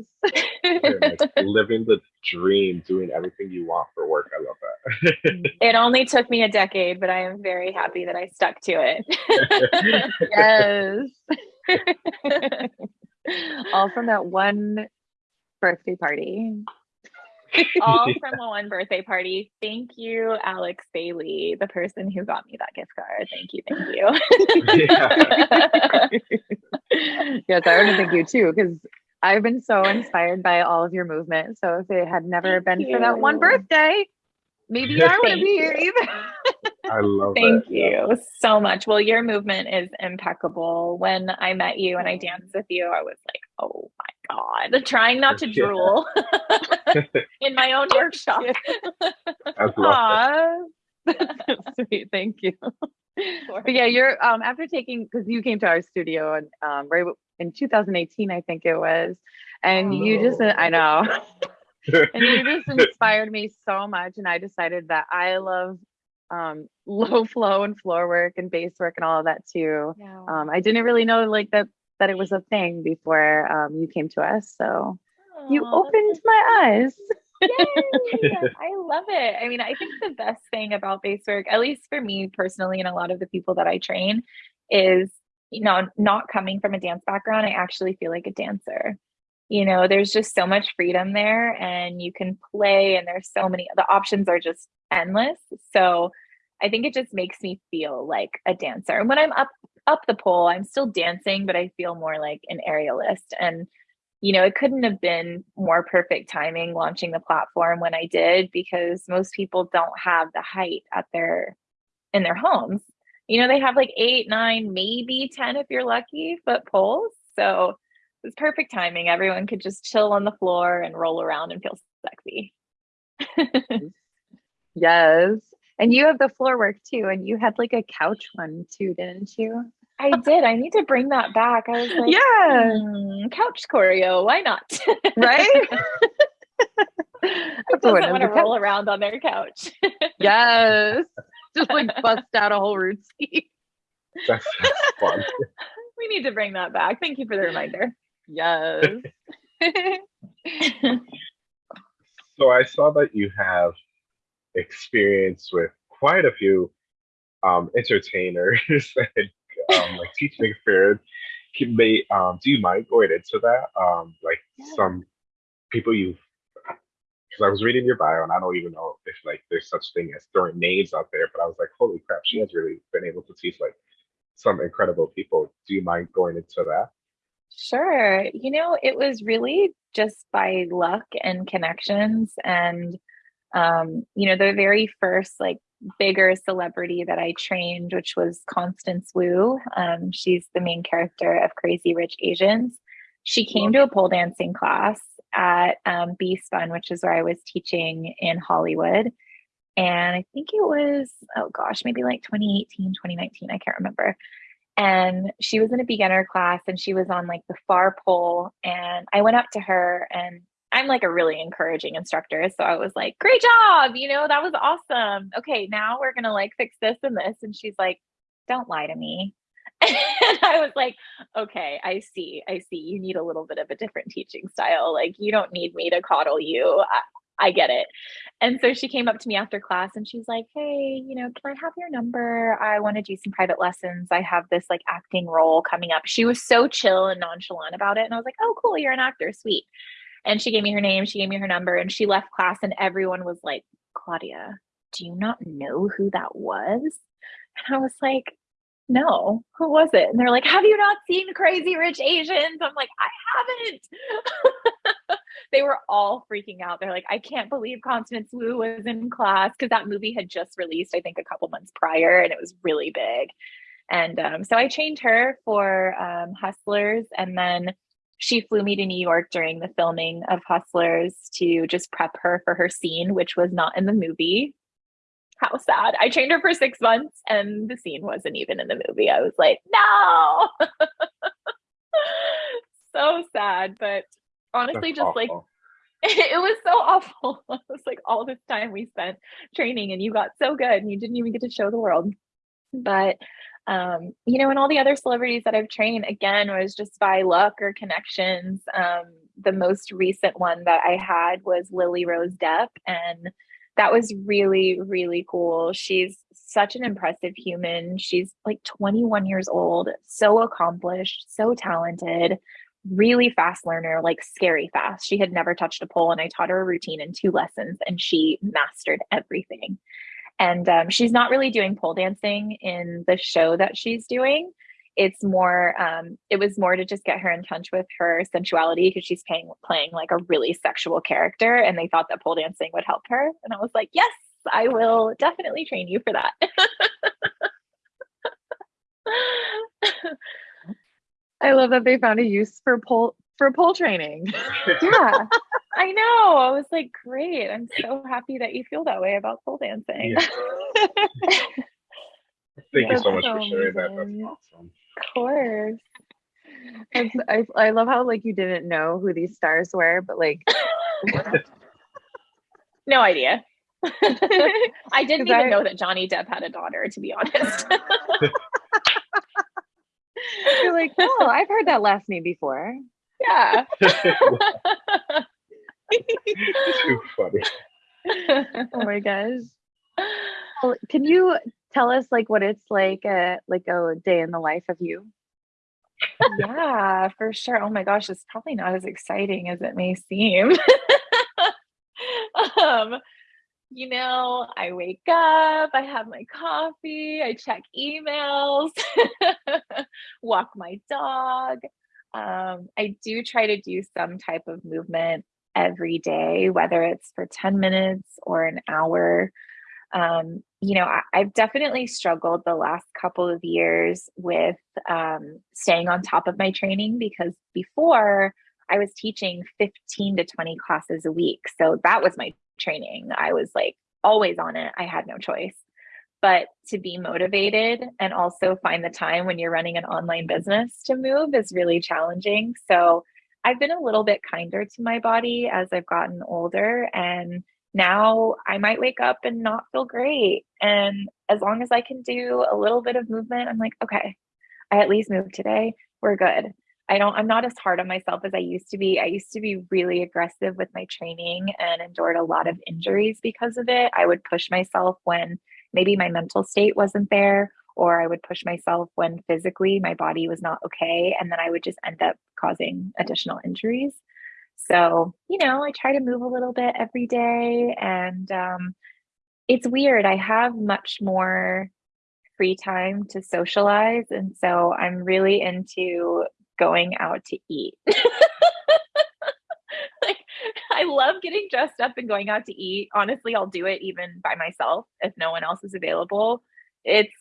Speaker 1: *laughs*
Speaker 2: living the dream, doing everything you want for work. I love that. *laughs*
Speaker 3: it only took me a decade, but I am very happy that I stuck to it. *laughs*
Speaker 1: yes. All from that one birthday party.
Speaker 3: All *laughs* from one birthday party. Thank you, Alex Bailey, the person who got me that gift card. Thank you, thank
Speaker 1: you. *laughs* yes, I want to thank you too, because I've been so inspired by all of your movement. So if it had never thank been you. for that one birthday, maybe I wouldn't be here either.
Speaker 2: I love
Speaker 3: Thank that. you so much. Well, your movement is impeccable. When I met you and I danced with you, I was like, oh my God, trying not to drool *laughs* *laughs* in my own workshop. *laughs*
Speaker 1: Aww. sweet. Thank you. But yeah, you're um after taking because you came to our studio and um right in 2018, I think it was, and oh. you just I know. and you just inspired me so much and i decided that i love um, *laughs* low flow and floor work and base work and all of that too. Yeah. Um, I didn't really know like that that it was a thing before um, you came to us. So you opened my eyes. *laughs*
Speaker 3: I love it. I mean, I think the best thing about base work, at least for me personally, and a lot of the people that I train, is you know, not coming from a dance background, I actually feel like a dancer. You know, there's just so much freedom there, and you can play, and there's so many, the options are just endless. So I think it just makes me feel like a dancer. And when I'm up up the pole, I'm still dancing, but I feel more like an aerialist. And you know, it couldn't have been more perfect timing launching the platform when I did because most people don't have the height at their in their homes. You know, they have like eight, nine, maybe 10 if you're lucky foot poles. So it was perfect timing. Everyone could just chill on the floor and roll around and feel sexy. *laughs*
Speaker 1: yes. And you have the floor work too, and you had like a couch one too, didn't you?
Speaker 3: I did. I need to bring that back. I was like,
Speaker 1: yeah,
Speaker 3: hmm, couch choreo. Why not?
Speaker 1: right? *laughs* *laughs*
Speaker 3: Who doesn't want to roll around on their couch? *laughs*
Speaker 1: yes, just like bust out a whole routine.
Speaker 2: That's, that's fun.
Speaker 3: we need to bring that back. Thank you for the reminder.
Speaker 1: Yes.
Speaker 2: so I saw that you have experience with quite a few um, entertainers *laughs* and um, like *laughs* teaching experience. May, um, do you mind going into that? Um, like yeah. some people you've because I was reading your bio and I don't even know if like there's such thing as throwing names out there, but I was like, holy crap, she has really been able to teach like some incredible people. Do you mind going into that?
Speaker 3: Sure. You know, it was really just by luck and connections and um, you know, the very first like bigger celebrity that I trained, which was Constance Wu. Um, she's the main character of Crazy Rich Asians. She came to a pole dancing class at um, B Spun, which is where I was teaching in Hollywood. And I think it was, oh gosh, maybe like 2018, 2019, I can't remember. And she was in a beginner class and she was on like the far pole. And I went up to her and I'm like a really encouraging instructor. So I was like, great job. You know, that was awesome. Okay, now we're going to like fix this and this. And she's like, don't lie to me. *laughs* And I was like, okay, I see. I see. You need a little bit of a different teaching style. Like, you don't need me to coddle you. I, I get it. And so she came up to me after class and she's like, hey, you know, can I have your number? I want to do some private lessons. I have this like acting role coming up. She was so chill and nonchalant about it. And I was like, oh, cool. You're an actor. Sweet. And she gave me her name, she gave me her number, and she left class, and everyone was like, Claudia, do you not know who that was? And I was like, no, who was it? And they're like, have you not seen Crazy Rich Asians? I'm like, I haven't. *laughs* they were all freaking out. They're like, I can't believe Constance Wu was in class because that movie had just released, I think, a couple months prior, and it was really big. And um, so I trained her for um, Hustlers, and then she flew me to New York during the filming of Hustlers to just prep her for her scene, which was not in the movie. How sad. I trained her for six months and the scene wasn't even in the movie. I was like, no. *laughs* so sad. But honestly,
Speaker 2: That's
Speaker 3: just
Speaker 2: awful.
Speaker 3: like *laughs* it was so awful. *laughs* It was like all this time we spent training and you got so good and you didn't even get to show the world. But um, you know, and all the other celebrities that I've trained again was just by luck or connections. Um, the most recent one that I had was Lily Rose Depp, and that was really, really cool. She's such an impressive human. She's like 21 years old, so accomplished, so talented, really fast learner, like scary fast. She had never touched a pole, and I taught her a routine in two lessons, and she mastered everything. And um, she's not really doing pole dancing in the show that she's doing. It's more, um, it was more to just get her in touch with her sensuality because she's playing, playing like a really sexual character. And they thought that pole dancing would help her. And I was like, yes, I will definitely train you for that. *laughs*
Speaker 1: I love that they found a use for pole for pole training. *laughs*
Speaker 3: yeah, I know. I was like, great. I'm so happy that you feel that way about pole dancing.
Speaker 2: Yeah. *laughs* Thank you so much for sharing that. That's awesome.
Speaker 3: Of course.
Speaker 1: I, I love how like you didn't know who these stars were, but like *laughs*
Speaker 3: No idea. I didn't even
Speaker 1: I-
Speaker 3: know that Johnny Depp had a daughter, to be honest.
Speaker 1: you're like, oh, I've heard that last name before.
Speaker 3: Yeah. *laughs*
Speaker 2: Too funny. *laughs*
Speaker 1: Oh my gosh. Well, can you tell us like what it's like uh like a day in the life of you?
Speaker 3: yeah, for sure. Oh my gosh, it's probably not as exciting as it may seem. *laughs* um, you know, I wake up, I have my coffee, I check emails, walk my dog. Um, I do try to do some type of movement every day, whether it's for 10 minutes or an hour. Um, you know, I, I've definitely struggled the last couple of years with um, staying on top of my training because before I was teaching 15 to 20 classes a week. So that was my training. I was like always on it. I had no choice. But to be motivated and also find the time when you're running an online business to move is really challenging. So I've been a little bit kinder to my body as I've gotten older. And now I might wake up and not feel great. And as long as I can do a little bit of movement, I'm like, okay, I at least moved today. We're good. I don't, I'm not as hard on myself as I used to be. I used to be really aggressive with my training and endured a lot of injuries because of it. I would push myself when maybe my mental state wasn't there, or I would push myself when physically my body was not okay. And then I would just end up causing additional injuries. So, you know, I try to move a little bit every day. And um, it's weird. I have much more free time to socialize. And so I'm really into going out to eat. *laughs* I love getting dressed up and going out to eat. Honestly, I'll do it even by myself if no one else is available. It's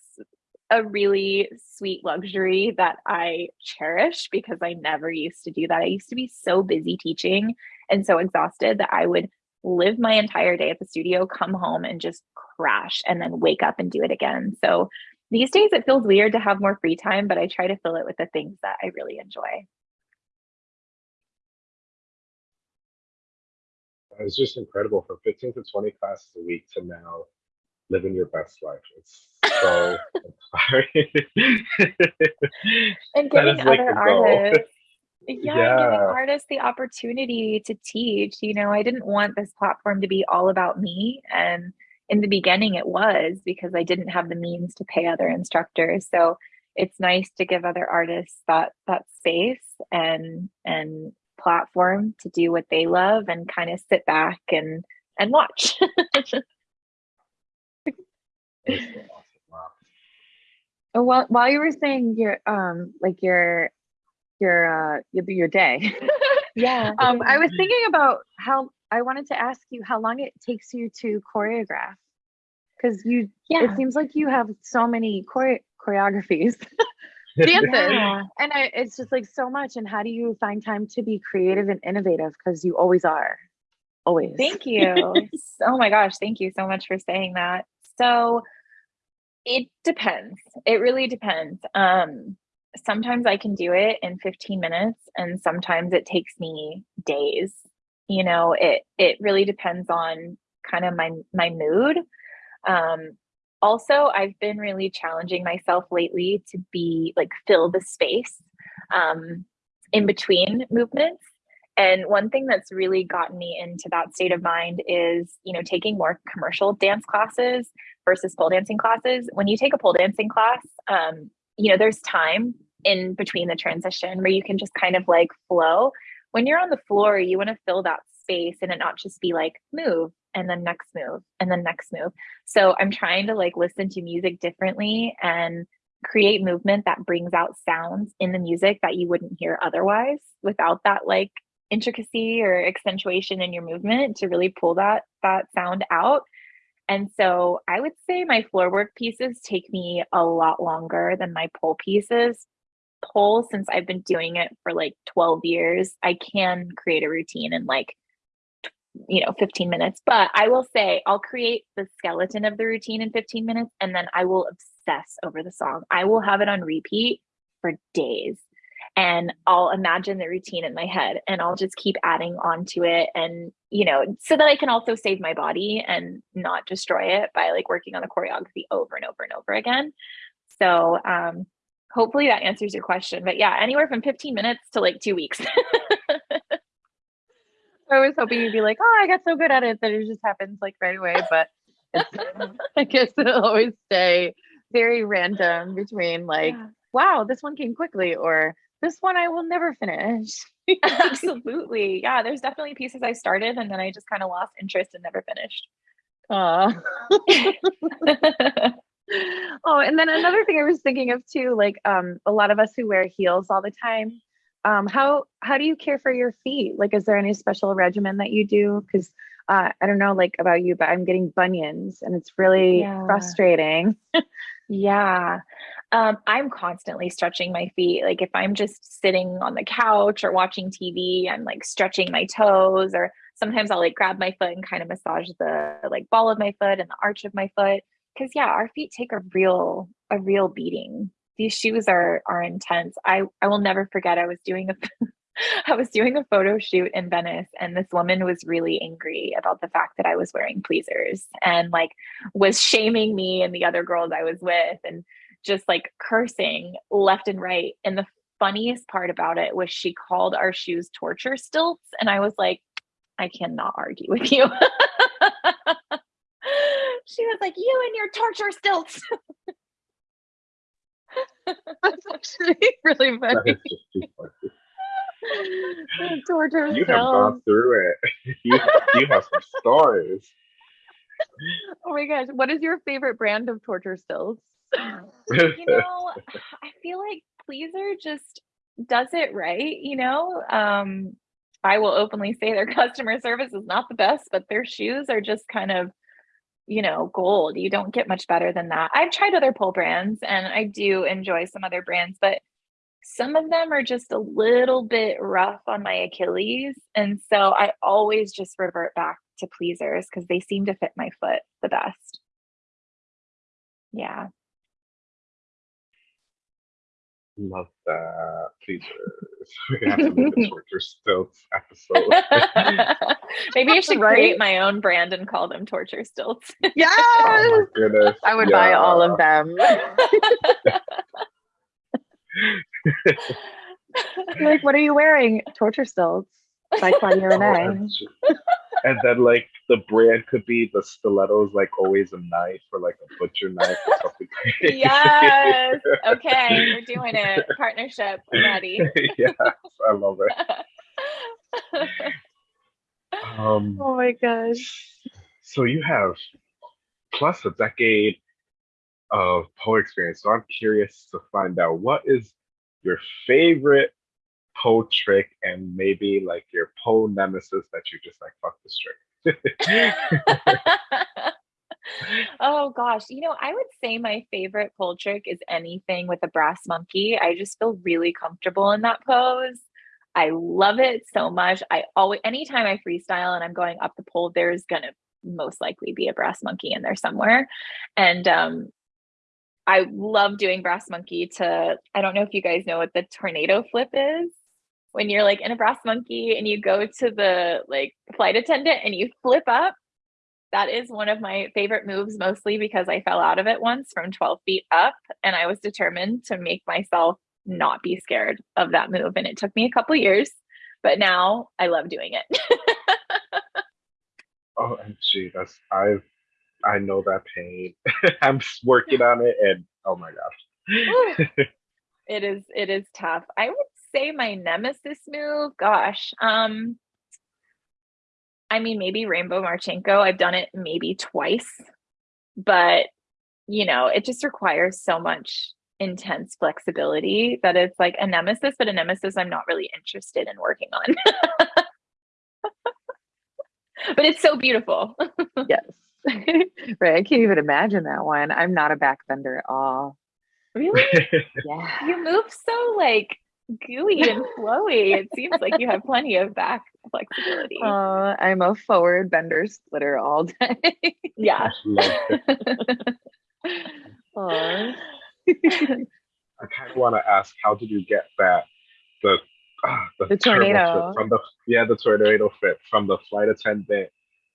Speaker 3: a really sweet luxury that I cherish because I never used to do that. I used to be so busy teaching and so exhausted that I would live my entire day at the studio, come home and just crash and then wake up and do it again. So these days it feels weird to have more free time, but I try to fill it with the things that I really enjoy.
Speaker 2: It's just incredible from 15 to 20 classes a week to now living your best life. It's so inspiring. *laughs*
Speaker 3: And giving
Speaker 2: like
Speaker 3: other *laughs* artists yeah, and giving artists the opportunity to teach. You know, I didn't want this platform to be all about me. And in the beginning it was because I didn't have the means to pay other instructors. So it's nice to give other artists that that space and and platform to do what they love and kind of sit back and and watch. *laughs*
Speaker 2: Awesome. Wow.
Speaker 1: Oh, while while you were saying your um like your your uh your, your day, *laughs*
Speaker 3: yeah.
Speaker 1: um I was thinking about how I wanted to ask you how long it takes you to choreograph because you
Speaker 3: yeah.
Speaker 1: it seems like you have so many chore- choreographies, *laughs* dances.
Speaker 3: Yeah.
Speaker 1: And I, it's just like so much. And how do you find time to be creative and innovative? Because you always are. Always.
Speaker 3: Thank you. *laughs* oh my gosh, thank you so much for saying that. So it depends. It really depends. Um sometimes I can do it in 15 minutes and sometimes it takes me days. You know, it it really depends on kind of my my mood. Um also I've been really challenging myself lately to be like fill the space um in between movements. And one thing that's really gotten me into that state of mind is, you know, taking more commercial dance classes versus pole dancing classes. When you take a pole dancing class, um, you know, there's time in between the transition where you can just kind of like flow. When you're on the floor, you want to fill that space and it not just be like move and then next move and then next move. So I'm trying to like listen to music differently and create movement that brings out sounds in the music that you wouldn't hear otherwise without that like intricacy or accentuation in your movement to really pull that that sound out and so I would say my floor work pieces take me a lot longer than my pole pieces. Pole, since I've been doing it for like 12 years, I can create a routine in like, you know, 15 minutes. But I will say I'll create the skeleton of the routine in 15 minutes and then I will obsess over the song. I will have it on repeat for days and I'll imagine the routine in my head and I'll just keep adding on to it and you know so that I can also save my body and not destroy it by like working on the choreography over and over and over again. So um hopefully that answers your question. But yeah, anywhere from 15 minutes to like 2 weeks. *laughs*
Speaker 1: I was hoping you'd be like, "Oh, I got so good at it that it just happens like right away," but *laughs* *laughs* I guess it'll always stay very random between like, yeah. "Wow, this one came quickly," or this one I will never finish. *laughs*
Speaker 3: Absolutely. Yeah, there's definitely pieces I started and then I just kind of lost interest and never finished.
Speaker 1: Oh. oh, and then another thing I was thinking of too, like um a lot of us who wear heels all the time. Um, how how do you care for your feet? Like, is there any special regimen that you do? Because uh, I don't know, like about you, but I'm getting bunions, and it's really yeah. frustrating. *laughs*
Speaker 3: yeah, um, I'm constantly stretching my feet. Like if I'm just sitting on the couch or watching TV, I'm like stretching my toes, or sometimes I'll like grab my foot and kind of massage the like ball of my foot and the arch of my foot. Cause yeah, our feet take a real, a real beating. These shoes are are intense. I I will never forget. I was doing a *laughs* I was doing a photo shoot in Venice and this woman was really angry about the fact that I was wearing pleasers and like was shaming me and the other girls I was with and just like cursing left and right. And the funniest part about it was she called our shoes torture stilts. And I was like, I cannot argue with you. *laughs* she was like, You and your torture stilts. *laughs* *laughs*
Speaker 1: That's actually really *laughs* funny. torture *laughs*
Speaker 2: you have gone through it. You, you have some stories.
Speaker 1: Oh my gosh. What is your favorite brand of torture stills?
Speaker 3: you know, I feel like Pleaser just does it right, you know? Um, I will openly say their customer service is not the best, but their shoes are just kind of, you know, gold. You don't get much better than that. I've tried other pole brands and I do enjoy some other brands, but some of them are just a little bit rough on my Achilles. And so I always just revert back to pleasers because they seem to fit my foot the best. Yeah.
Speaker 2: Love that. Please, uh, *laughs* we have to make a *laughs* torture stilts episode. *laughs*
Speaker 3: Maybe I should right? create my own brand and call them torture stilts.
Speaker 1: Yes.
Speaker 2: Oh goodness.
Speaker 1: I would yeah. buy all of them. like, what are you wearing? Torture stilts by Claudia *laughs* Renee
Speaker 2: and then like the brand could be the stilettos like always a knife or like a butcher knife or something
Speaker 3: yes. *laughs* Okay we're doing it. Partnership. Ready. *laughs*
Speaker 2: Yes i love it.
Speaker 1: Um oh my gosh.
Speaker 2: so you have plus a decade of pole experience. So i'm curious to find out what is your favorite pole trick and maybe like your pole nemesis that you just like fuck this trick. *laughs*
Speaker 3: oh gosh, you know, I would say my favorite pole trick is anything with a brass monkey. I just feel really comfortable in that pose. I love it so much. I always, anytime I freestyle and I'm going up the pole, there's gonna most likely be a brass monkey in there somewhere. And um, I love doing brass monkey to, I don't know if you guys know what the tornado flip is. When you're like in a brass monkey and you go to the like flight attendant and you flip up, that is one of my favorite moves, mostly because I fell out of it once from 12 feet up and I was determined to make myself not be scared of that move. And it took me a couple years, but now I love doing it. *laughs*
Speaker 2: oh, and gee, that's I've I know that pain. *laughs* I'm working on it, and oh my gosh, *laughs*
Speaker 3: it is it is tough. I would say my nemesis move. Gosh, um, I mean maybe Rainbow Marchenko. I've done it maybe twice, but you know it just requires so much intense flexibility that it's like a nemesis, but a nemesis I'm not really interested in working on. *laughs* but it's so beautiful. *laughs*
Speaker 1: yes. right. I can't even imagine that one. I'm not a backbender at all.
Speaker 3: Really? *laughs*
Speaker 1: yeah.
Speaker 3: You move so like gooey and flowy. It seems like you have plenty of back flexibility. *laughs*
Speaker 1: Uh, I'm a forward bender splitter all day.
Speaker 3: yeah.
Speaker 2: I kind of want to ask, how did you get that the uh,
Speaker 1: the, the tornado
Speaker 2: from the yeah the tornado fit from the flight attendant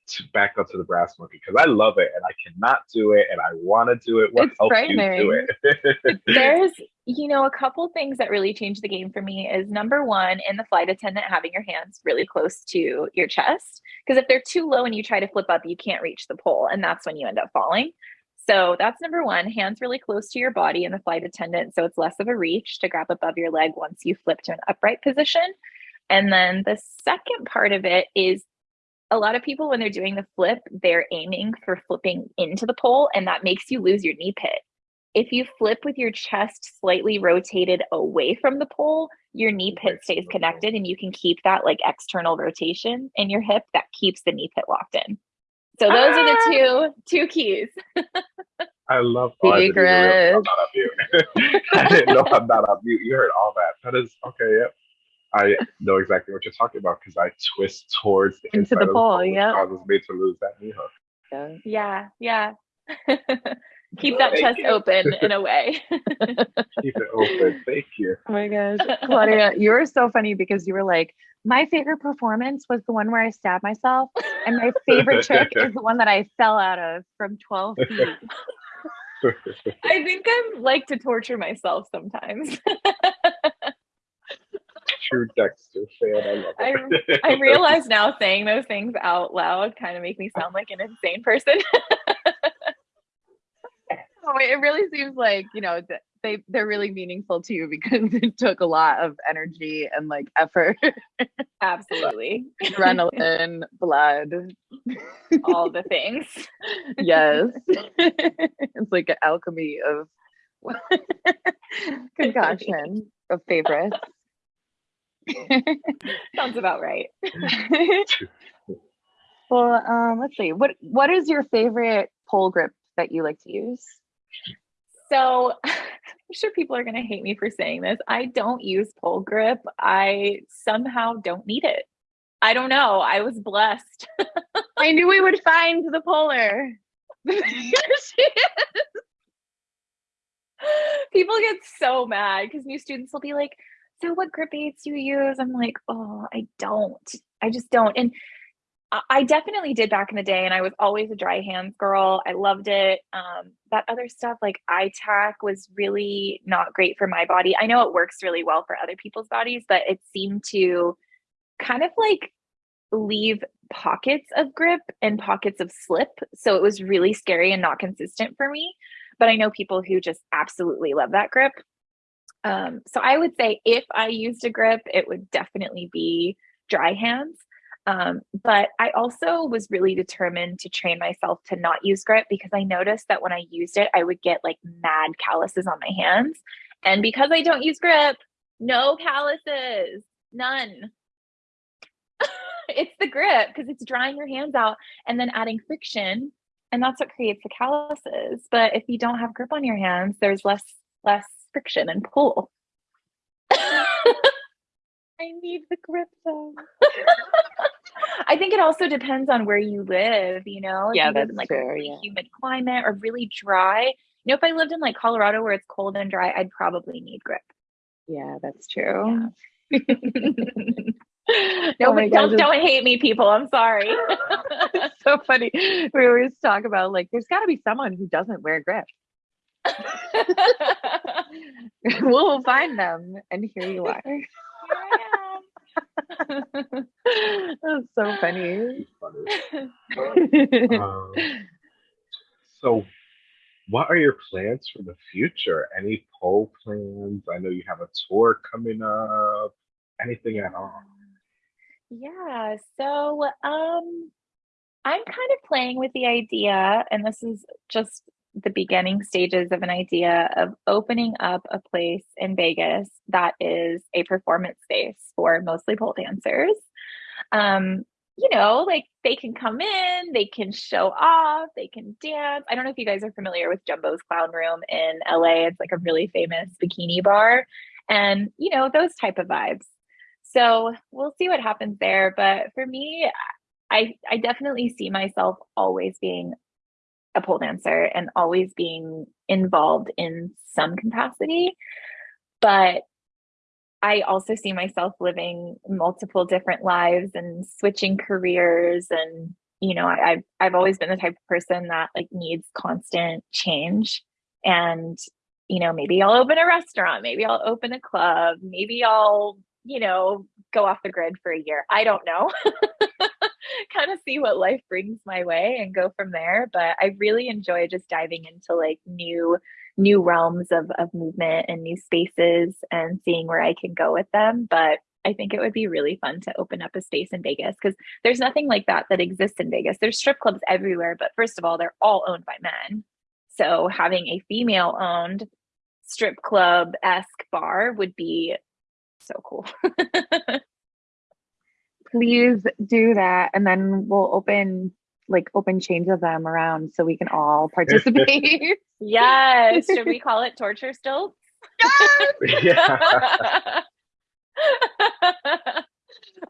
Speaker 2: to back up to the brass monkey because I love it and I cannot do it and I want to do it. What it's helps you do
Speaker 3: it? *laughs* There's, you know, a couple things that really changed the game for me is number one, in the flight attendant, having your hands really close to your chest. Because if they're too low and you try to flip up, you can't reach the pole, and that's when you end up falling. So that's number one, hands really close to your body in the flight attendant. So it's less of a reach to grab above your leg once you flip to an upright position. And then the second part of it is a lot of people, when they're doing the flip, they're aiming for flipping into the pole, and that makes you lose your knee pit. If you flip with your chest slightly rotated away from the pole, your knee pit stays connected and you can keep that like external rotation in your hip that keeps the knee pit locked in. So those ah! are the ah! two two keys. *laughs*
Speaker 2: I love oh, I didn't, I'm not on mute. *laughs* I didn't know I'm not on mute. You heard all that. That is okay, yep. I know exactly what you're talking about because I twist towards
Speaker 1: the into the pole, yeah.
Speaker 2: Causes me to lose that knee hook.
Speaker 3: Yeah, yeah. yeah. *laughs* Keep that Thank chest you. open *laughs* in a way.
Speaker 2: Keep it open. Thank you.
Speaker 1: Oh my gosh. Claudia, you were so funny because you were like, my favorite performance was the one where I stabbed myself. And my favorite trick is the one that I fell out of from 12 *laughs* feet.
Speaker 3: I think I like to torture myself sometimes
Speaker 2: true Dexter fan. I love
Speaker 3: it. I, I realize now saying those things out loud kind of make me sound like an insane person. *laughs*
Speaker 1: oh, it really seems like you know they they're really meaningful to you because *laughs* it took a lot of energy and like effort.
Speaker 3: Absolutely,
Speaker 1: adrenaline, blood,
Speaker 3: all the things.
Speaker 1: yes, it's like an alchemy of *laughs* concoction of favorites. *laughs*
Speaker 3: Sounds about right. *laughs*
Speaker 1: well, um, let's see. What what is your favorite pole grip that you like to use?
Speaker 3: So *laughs* I'm sure people are going to hate me for saying this. I don't use pole grip. I somehow don't need it. I don't know. I was blessed.
Speaker 1: I knew we would find the polar. Here she is.
Speaker 3: people get so mad because new students will be like, so what grip aids do you use? I'm like, oh, I don't. I just don't. And I definitely did back in the day, and I was always a dry hands girl. I loved it. Um, that other stuff, like iTac, was really not great for my body. I know it works really well for other people's bodies, but it seemed to kind of like leave pockets of grip and pockets of slip. So it was really scary and not consistent for me. But I know people who just absolutely love that grip. Um, so I would say if I used a grip, it would definitely be dry hands. Um, but I also was really determined to train myself to not use grip because I noticed that when I used it, I would get like mad calluses on my hands. And because I don't use grip, no calluses, none. *laughs* it's the grip because it's drying your hands out and then adding friction and that's what creates the calluses. But if you don't have grip on your hands, there's less less friction and pull. *laughs*
Speaker 1: I need the grip though. *laughs*
Speaker 3: I think it also depends on where you live, you know?
Speaker 1: Yeah,
Speaker 3: you live
Speaker 1: that's
Speaker 3: in like a really
Speaker 1: yeah.
Speaker 3: humid climate or really dry. You know, if I lived in like Colorado where it's cold and dry, I'd probably need grip.
Speaker 1: Yeah, that's true. *laughs*
Speaker 3: no,
Speaker 1: Oh
Speaker 3: but don't don't hate me, people. I'm sorry.
Speaker 1: So funny. We always talk about like there's got to be someone who doesn't wear grip. *laughs* we'll find them, and here you are. *laughs* That's so funny.
Speaker 2: Funny. *laughs* Um, so, what are your plans for the future? Any pole plans? I know you have a tour coming up. Anything at all?
Speaker 3: Yeah, so um I'm kind of playing with the idea, and this is just the beginning stages of an idea of opening up a place in Vegas that is a performance space for mostly pole dancers. Um, you know, like they can come in, they can show off, they can dance. I don't know if you guys are familiar with Jumbo's Clown Room in LA. It's like a really famous bikini bar and, you know, those type of vibes. So we'll see what happens there. But for me, I I definitely see myself always being a pole dancer and always being involved in some capacity. But I also see myself living multiple different lives and switching careers and you know I, I've I've always been the type of person that like needs constant change. And you know maybe I'll open a restaurant maybe I'll open a club maybe I'll you know go off the grid for a year. I don't know *laughs* *laughs* kind of see what life brings my way and go from there but I really enjoy just diving into like new new realms of, of movement and new spaces and seeing where I can go with them. But I think it would be really fun to open up a space in Vegas because there's nothing like that that exists in Vegas. There's strip clubs everywhere, but first of all, they're all owned by men. So having a female owned strip club esque bar would be so cool. *laughs*
Speaker 1: Please do that, and then we'll open like open chains of them around so we can all *laughs* participate.
Speaker 3: yes. Should we *laughs* call it torture stilts?
Speaker 2: yeah. *laughs*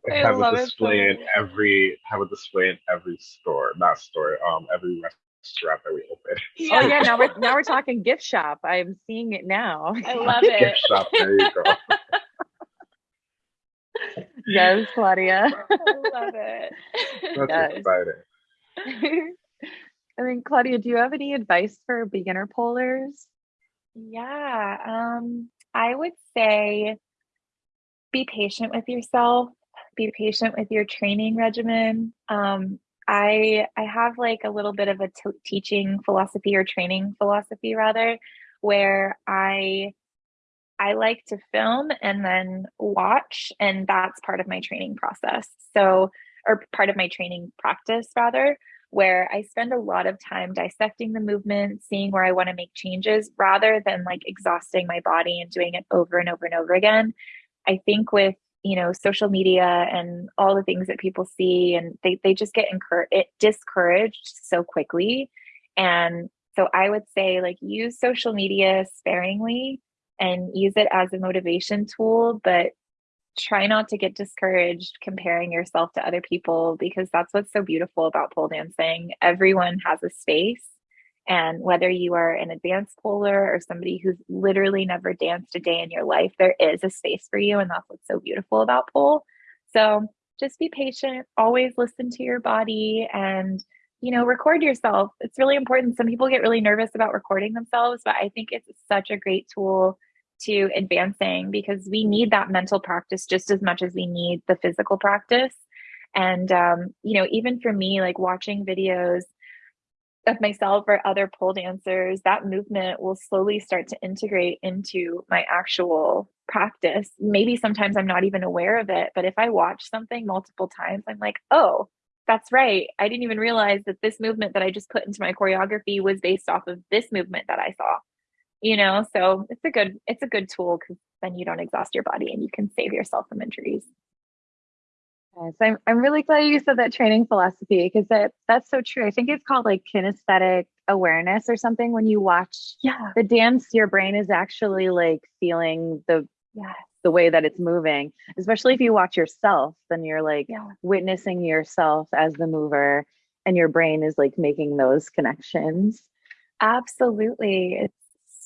Speaker 1: I
Speaker 2: have
Speaker 1: love
Speaker 2: a
Speaker 1: so
Speaker 2: display in every have a display in every store, not store, um, every restaurant that we open.
Speaker 1: Oh yeah, now we're now we're talking gift shop. I'm seeing it now.
Speaker 3: I love it.
Speaker 2: Gift
Speaker 3: it.
Speaker 2: shop. There you go.
Speaker 1: Yes, Claudia. *laughs*
Speaker 3: I love it.
Speaker 2: That's
Speaker 1: Yes.
Speaker 2: exciting. *laughs*
Speaker 1: I mean, Claudia, do you have any advice for beginner polars?
Speaker 3: Yeah, um, I would say be patient with yourself, be patient with your training regimen. Um, I I have like a little bit of a t- teaching philosophy or training philosophy rather, where I I like to film and then watch, and that's part of my training process. So, or part of my training practice rather, where I spend a lot of time dissecting the movement, seeing where I want to make changes rather than like exhausting my body and doing it over and over and over again. I think with you know social media and all the things that people see and they, they just get encouraged it discouraged so quickly and so i would say like use social media sparingly and use it as a motivation tool but try not to get discouraged comparing yourself to other people because that's what's so beautiful about pole dancing everyone has a space and whether you are an advanced polar or somebody who's literally never danced a day in your life, there is a space for you. And that's what's so beautiful about pole. So just be patient, always listen to your body and, you know, record yourself. It's really important. Some people get really nervous about recording themselves, but I think it's such a great tool to advancing because we need that mental practice just as much as we need the physical practice. And, um, you know, even for me, like watching videos of myself or other pole dancers, that movement will slowly start to integrate into my actual practice. Maybe sometimes I'm not even aware of it, but if I watch something multiple times, I'm like, oh, that's right. I didn't even realize that this movement that I just put into my choreography was based off of this movement that I saw. You know, so it's a good it's a good tool because then you don't exhaust your body and you can save yourself from injuries.
Speaker 1: Yes, I'm, I'm really glad you said that training philosophy because that that's so true. I think it's called like kinesthetic awareness or something. When you watch
Speaker 3: Yeah.
Speaker 1: the dance, your brain is actually like feeling the
Speaker 3: Yeah.
Speaker 1: the way that it's moving. Especially if you watch yourself, then you're like
Speaker 3: Yeah.
Speaker 1: witnessing yourself as the mover, and your brain is like making those connections.
Speaker 3: Absolutely. It's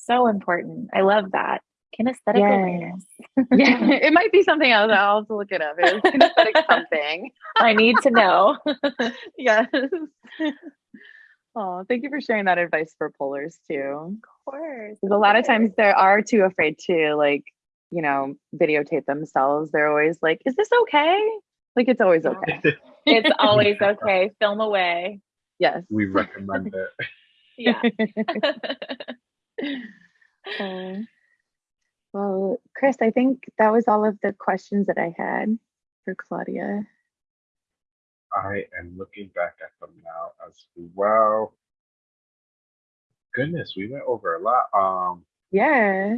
Speaker 3: so important. I love that. Kinesthetic
Speaker 1: Yeah.
Speaker 3: awareness. *laughs*
Speaker 1: Yeah, it might be something else. I'll have to look it up. It was kinesthetic *laughs* something.
Speaker 3: I need to know. *laughs*
Speaker 1: Yes. Oh, thank you for sharing that advice for pullers too.
Speaker 3: Of course.
Speaker 1: Because a lot of times they are too afraid to like, you know, videotape themselves. They're always like, "Is this okay?" Like it's always okay.
Speaker 3: It's always okay. Film away.
Speaker 1: Yes.
Speaker 2: We recommend it.
Speaker 3: Yeah. *laughs*
Speaker 1: Um, well, Chris, I think that was all of the questions that I had for Claudia.
Speaker 2: I am looking back at them now as well. Goodness, we went over a lot. Um,
Speaker 1: Yeah.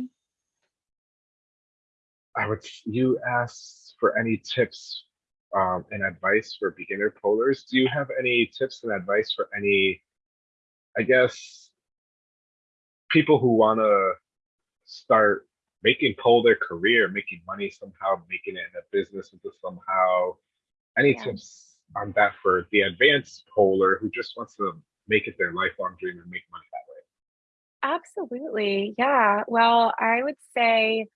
Speaker 2: I would. You asked for any tips um, and advice for beginner polars. Do you have any tips and advice for any? I guess people who want to start making pole their career, making money somehow, making it in a business with into somehow. Any
Speaker 3: Yeah.
Speaker 2: tips on that for the advanced polar who just wants to make it their lifelong dream and make money that way?
Speaker 3: Absolutely. Yeah. Well, I would say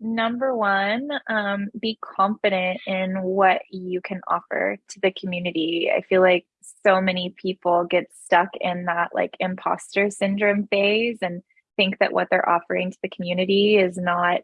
Speaker 3: number one, um, be confident in what you can offer to the community. I feel like so many people get stuck in that like imposter syndrome phase and think that what they're offering to the community is not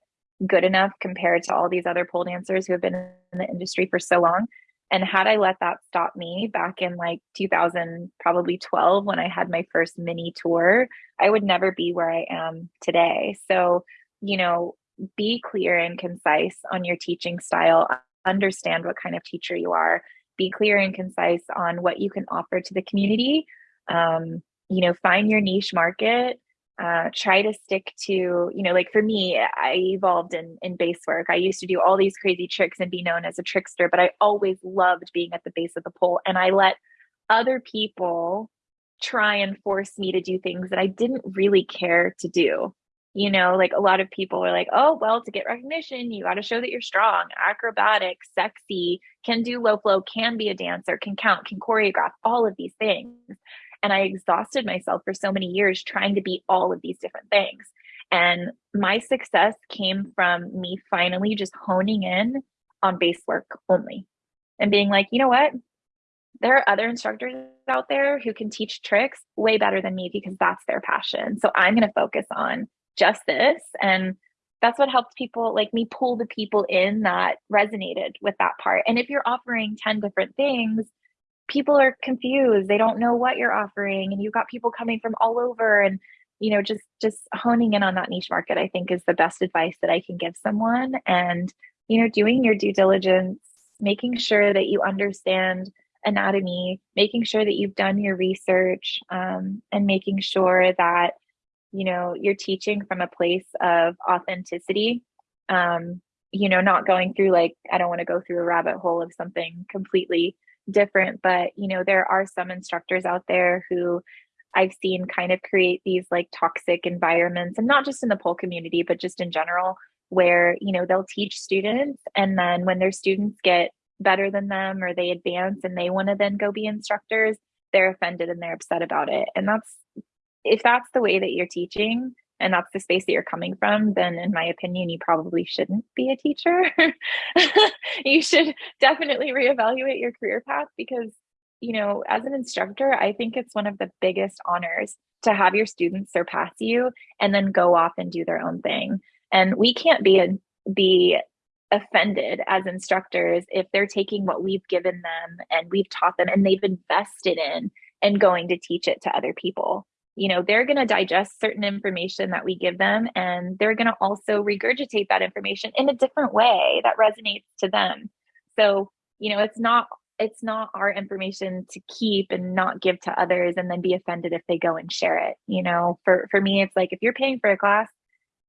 Speaker 3: good enough compared to all these other pole dancers who have been in the industry for so long. And had I let that stop me back in like 2000, probably 12, when I had my first mini tour, I would never be where I am today. So, you know, be clear and concise on your teaching style, understand what kind of teacher you are, be clear and concise on what you can offer to the community. Um, you know, find your niche market. Uh, try to stick to, you know, like for me, I evolved in in base work. I used to do all these crazy tricks and be known as a trickster, but I always loved being at the base of the pole, and I let other people try and force me to do things that I didn't really care to do. You know, like a lot of people are like, oh, well, to get recognition, you got to show that you're strong, acrobatic, sexy, can do low flow, can be a dancer, can count, can choreograph, all of these things. And I exhausted myself for so many years trying to be all of these different things. And my success came from me finally just honing in on base work only and being like, you know what? There are other instructors out there who can teach tricks way better than me because that's their passion. So I'm going to focus on just this. And that's what helped people like me pull the people in that resonated with that part. And if you're offering 10 different things, people are confused. They don't know what you're offering. And you've got people coming from all over and you know just just honing in on that niche market i think is the best advice that i can give someone and you know doing your due diligence making sure that you understand anatomy making sure that you've done your research um, and making sure that you know you're teaching from a place of authenticity um, you know not going through like i don't want to go through a rabbit hole of something completely different but you know there are some instructors out there who I've seen kind of create these like toxic environments and not just in the pole community, but just in general, where, you know, they'll teach students and then when their students get better than them or they advance and they want to then go be instructors, they're offended and they're upset about it. And that's if that's the way that you're teaching and that's the space that you're coming from, then in my opinion, you probably shouldn't be a teacher. *laughs* you should definitely reevaluate your career path because you know, as an instructor, I think it's one of the biggest honors to have your students surpass you and then go off and do their own thing. And we can't be be offended as instructors if they're taking what we've given them and we've taught them and they've invested in and going to teach it to other people. You know, they're going to digest certain information that we give them and they're going to also regurgitate that information in a different way that resonates to them. So, you know, it's not it's not our information to keep and not give to others and then be offended if they go and share it you know for for me it's like if you're paying for a class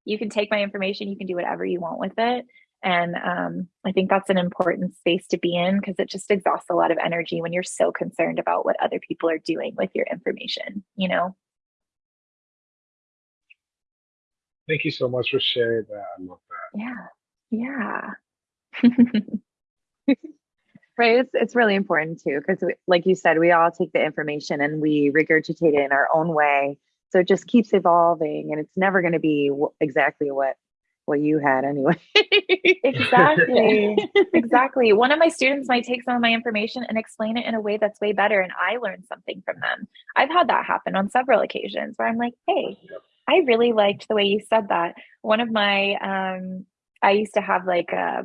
Speaker 3: you can take my information you can do whatever you want with it And um, I think that's an important space to be in because it just exhausts a lot of energy when you're so concerned about what other people are doing with your information, you know?
Speaker 2: Thank you so much for sharing that. I love that.
Speaker 3: Yeah. Yeah. *laughs*
Speaker 1: right it's, it's really important too because like you said we all take the information and we regurgitate it in our own way so it just keeps evolving and it's never going to be exactly what what you had anyway *laughs*
Speaker 3: exactly *laughs* exactly one of my students might take some of my information and explain it in a way that's way better and i learned something from them i've had that happen on several occasions where i'm like hey i really liked the way you said that one of my um i used to have like a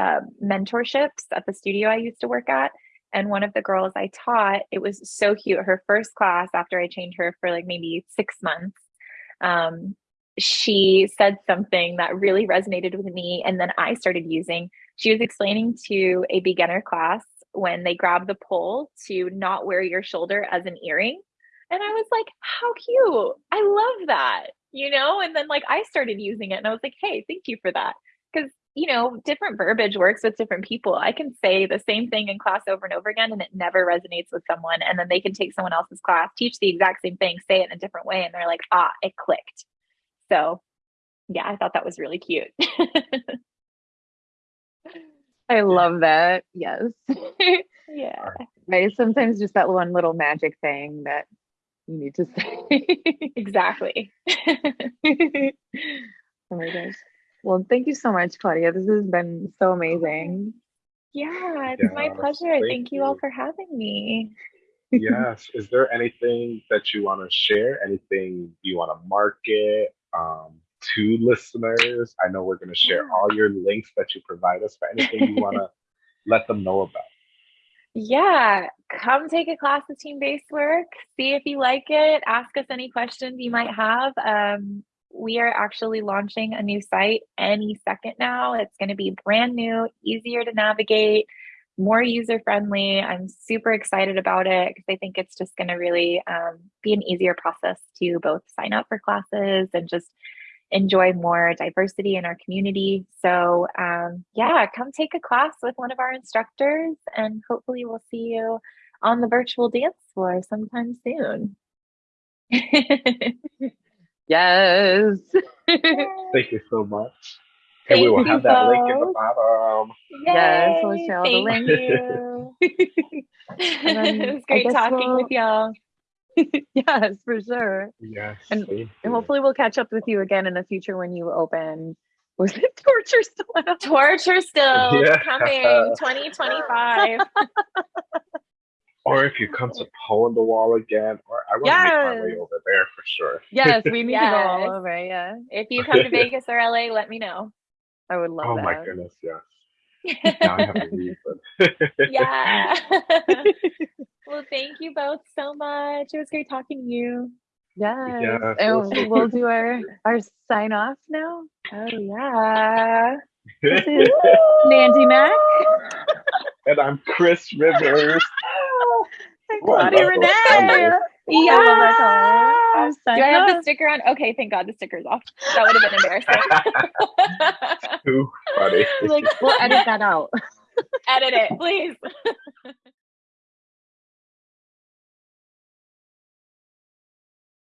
Speaker 3: uh, mentorships at the studio I used to work at. And one of the girls I taught, it was so cute. Her first class after I trained her for like maybe six months, um, she said something that really resonated with me. And then I started using, she was explaining to a beginner class when they grab the pole to not wear your shoulder as an earring. And I was like, how cute. I love that, you know? And then like I started using it and I was like, hey, thank you for that. Because you know, different verbiage works with different people. I can say the same thing in class over and over again and it never resonates with someone. And then they can take someone else's class, teach the exact same thing, say it in a different way, and they're like, ah, it clicked. So, yeah, I thought that was really cute. *laughs*
Speaker 1: I love that. Yes. *laughs*
Speaker 3: yeah.
Speaker 1: Right. Sometimes just that one little magic thing that you need to say. *laughs*
Speaker 3: exactly. *laughs*
Speaker 1: oh my gosh. Well, thank you so much, Claudia. This has been so amazing.
Speaker 3: Yeah, it's my pleasure. Thank, thank you all for having me.
Speaker 2: yes. Is there anything that you want to share? Anything you want to market um, to listeners? I know we're going to share yeah. all your links that you provide us, but anything you want to *laughs* let them know about?
Speaker 3: Yeah, come take a class of Team Basework. See if you like it. Ask us any questions you might have. Um, we are actually launching a new site any second now. It's going to be brand new, easier to navigate, more user friendly. I'm super excited about it because I think it's just going to really um, be an easier process to both sign up for classes and just enjoy more diversity in our community. So, um, yeah, come take a class with one of our instructors, and hopefully, we'll see you on the virtual dance floor sometime soon. *laughs*
Speaker 1: Yes.
Speaker 2: Thank you so much. And Thank we will have that link in the bottom.
Speaker 1: Yay. Yes, we'll share
Speaker 3: Thank
Speaker 1: the link.
Speaker 3: You. *laughs* *laughs* it was great talking we'll... with y'all.
Speaker 1: yes, for sure.
Speaker 2: Yes.
Speaker 1: And, and hopefully we'll catch up with you again in the future when you open. Was it torture still?
Speaker 3: Torture still yeah. coming 2025
Speaker 2: or if you come to Poland the Wall again, or I want yes. to make my way over there for sure.
Speaker 1: Yes, *laughs* we need yes. to go all over. Yeah.
Speaker 3: If you come to *laughs* Vegas or LA, let me know.
Speaker 1: I would love
Speaker 2: oh
Speaker 1: that.
Speaker 2: my goodness, yes. *laughs* now I have to leave. But
Speaker 3: yeah. well, thank you both so much. It was great talking to you.
Speaker 1: Yes. Yeah, and we'll do our our sign off now.
Speaker 3: Oh yeah.
Speaker 1: Nandy Mac.
Speaker 2: And I'm Chris Rivers. *laughs*
Speaker 1: Claudia Renee.
Speaker 3: Yeah. Do I have the sticker on? Okay, thank God the sticker's off. That would have been
Speaker 2: embarrassing. *laughs* Too funny. *laughs*
Speaker 1: Like, we'll edit that out.
Speaker 3: edit it, please.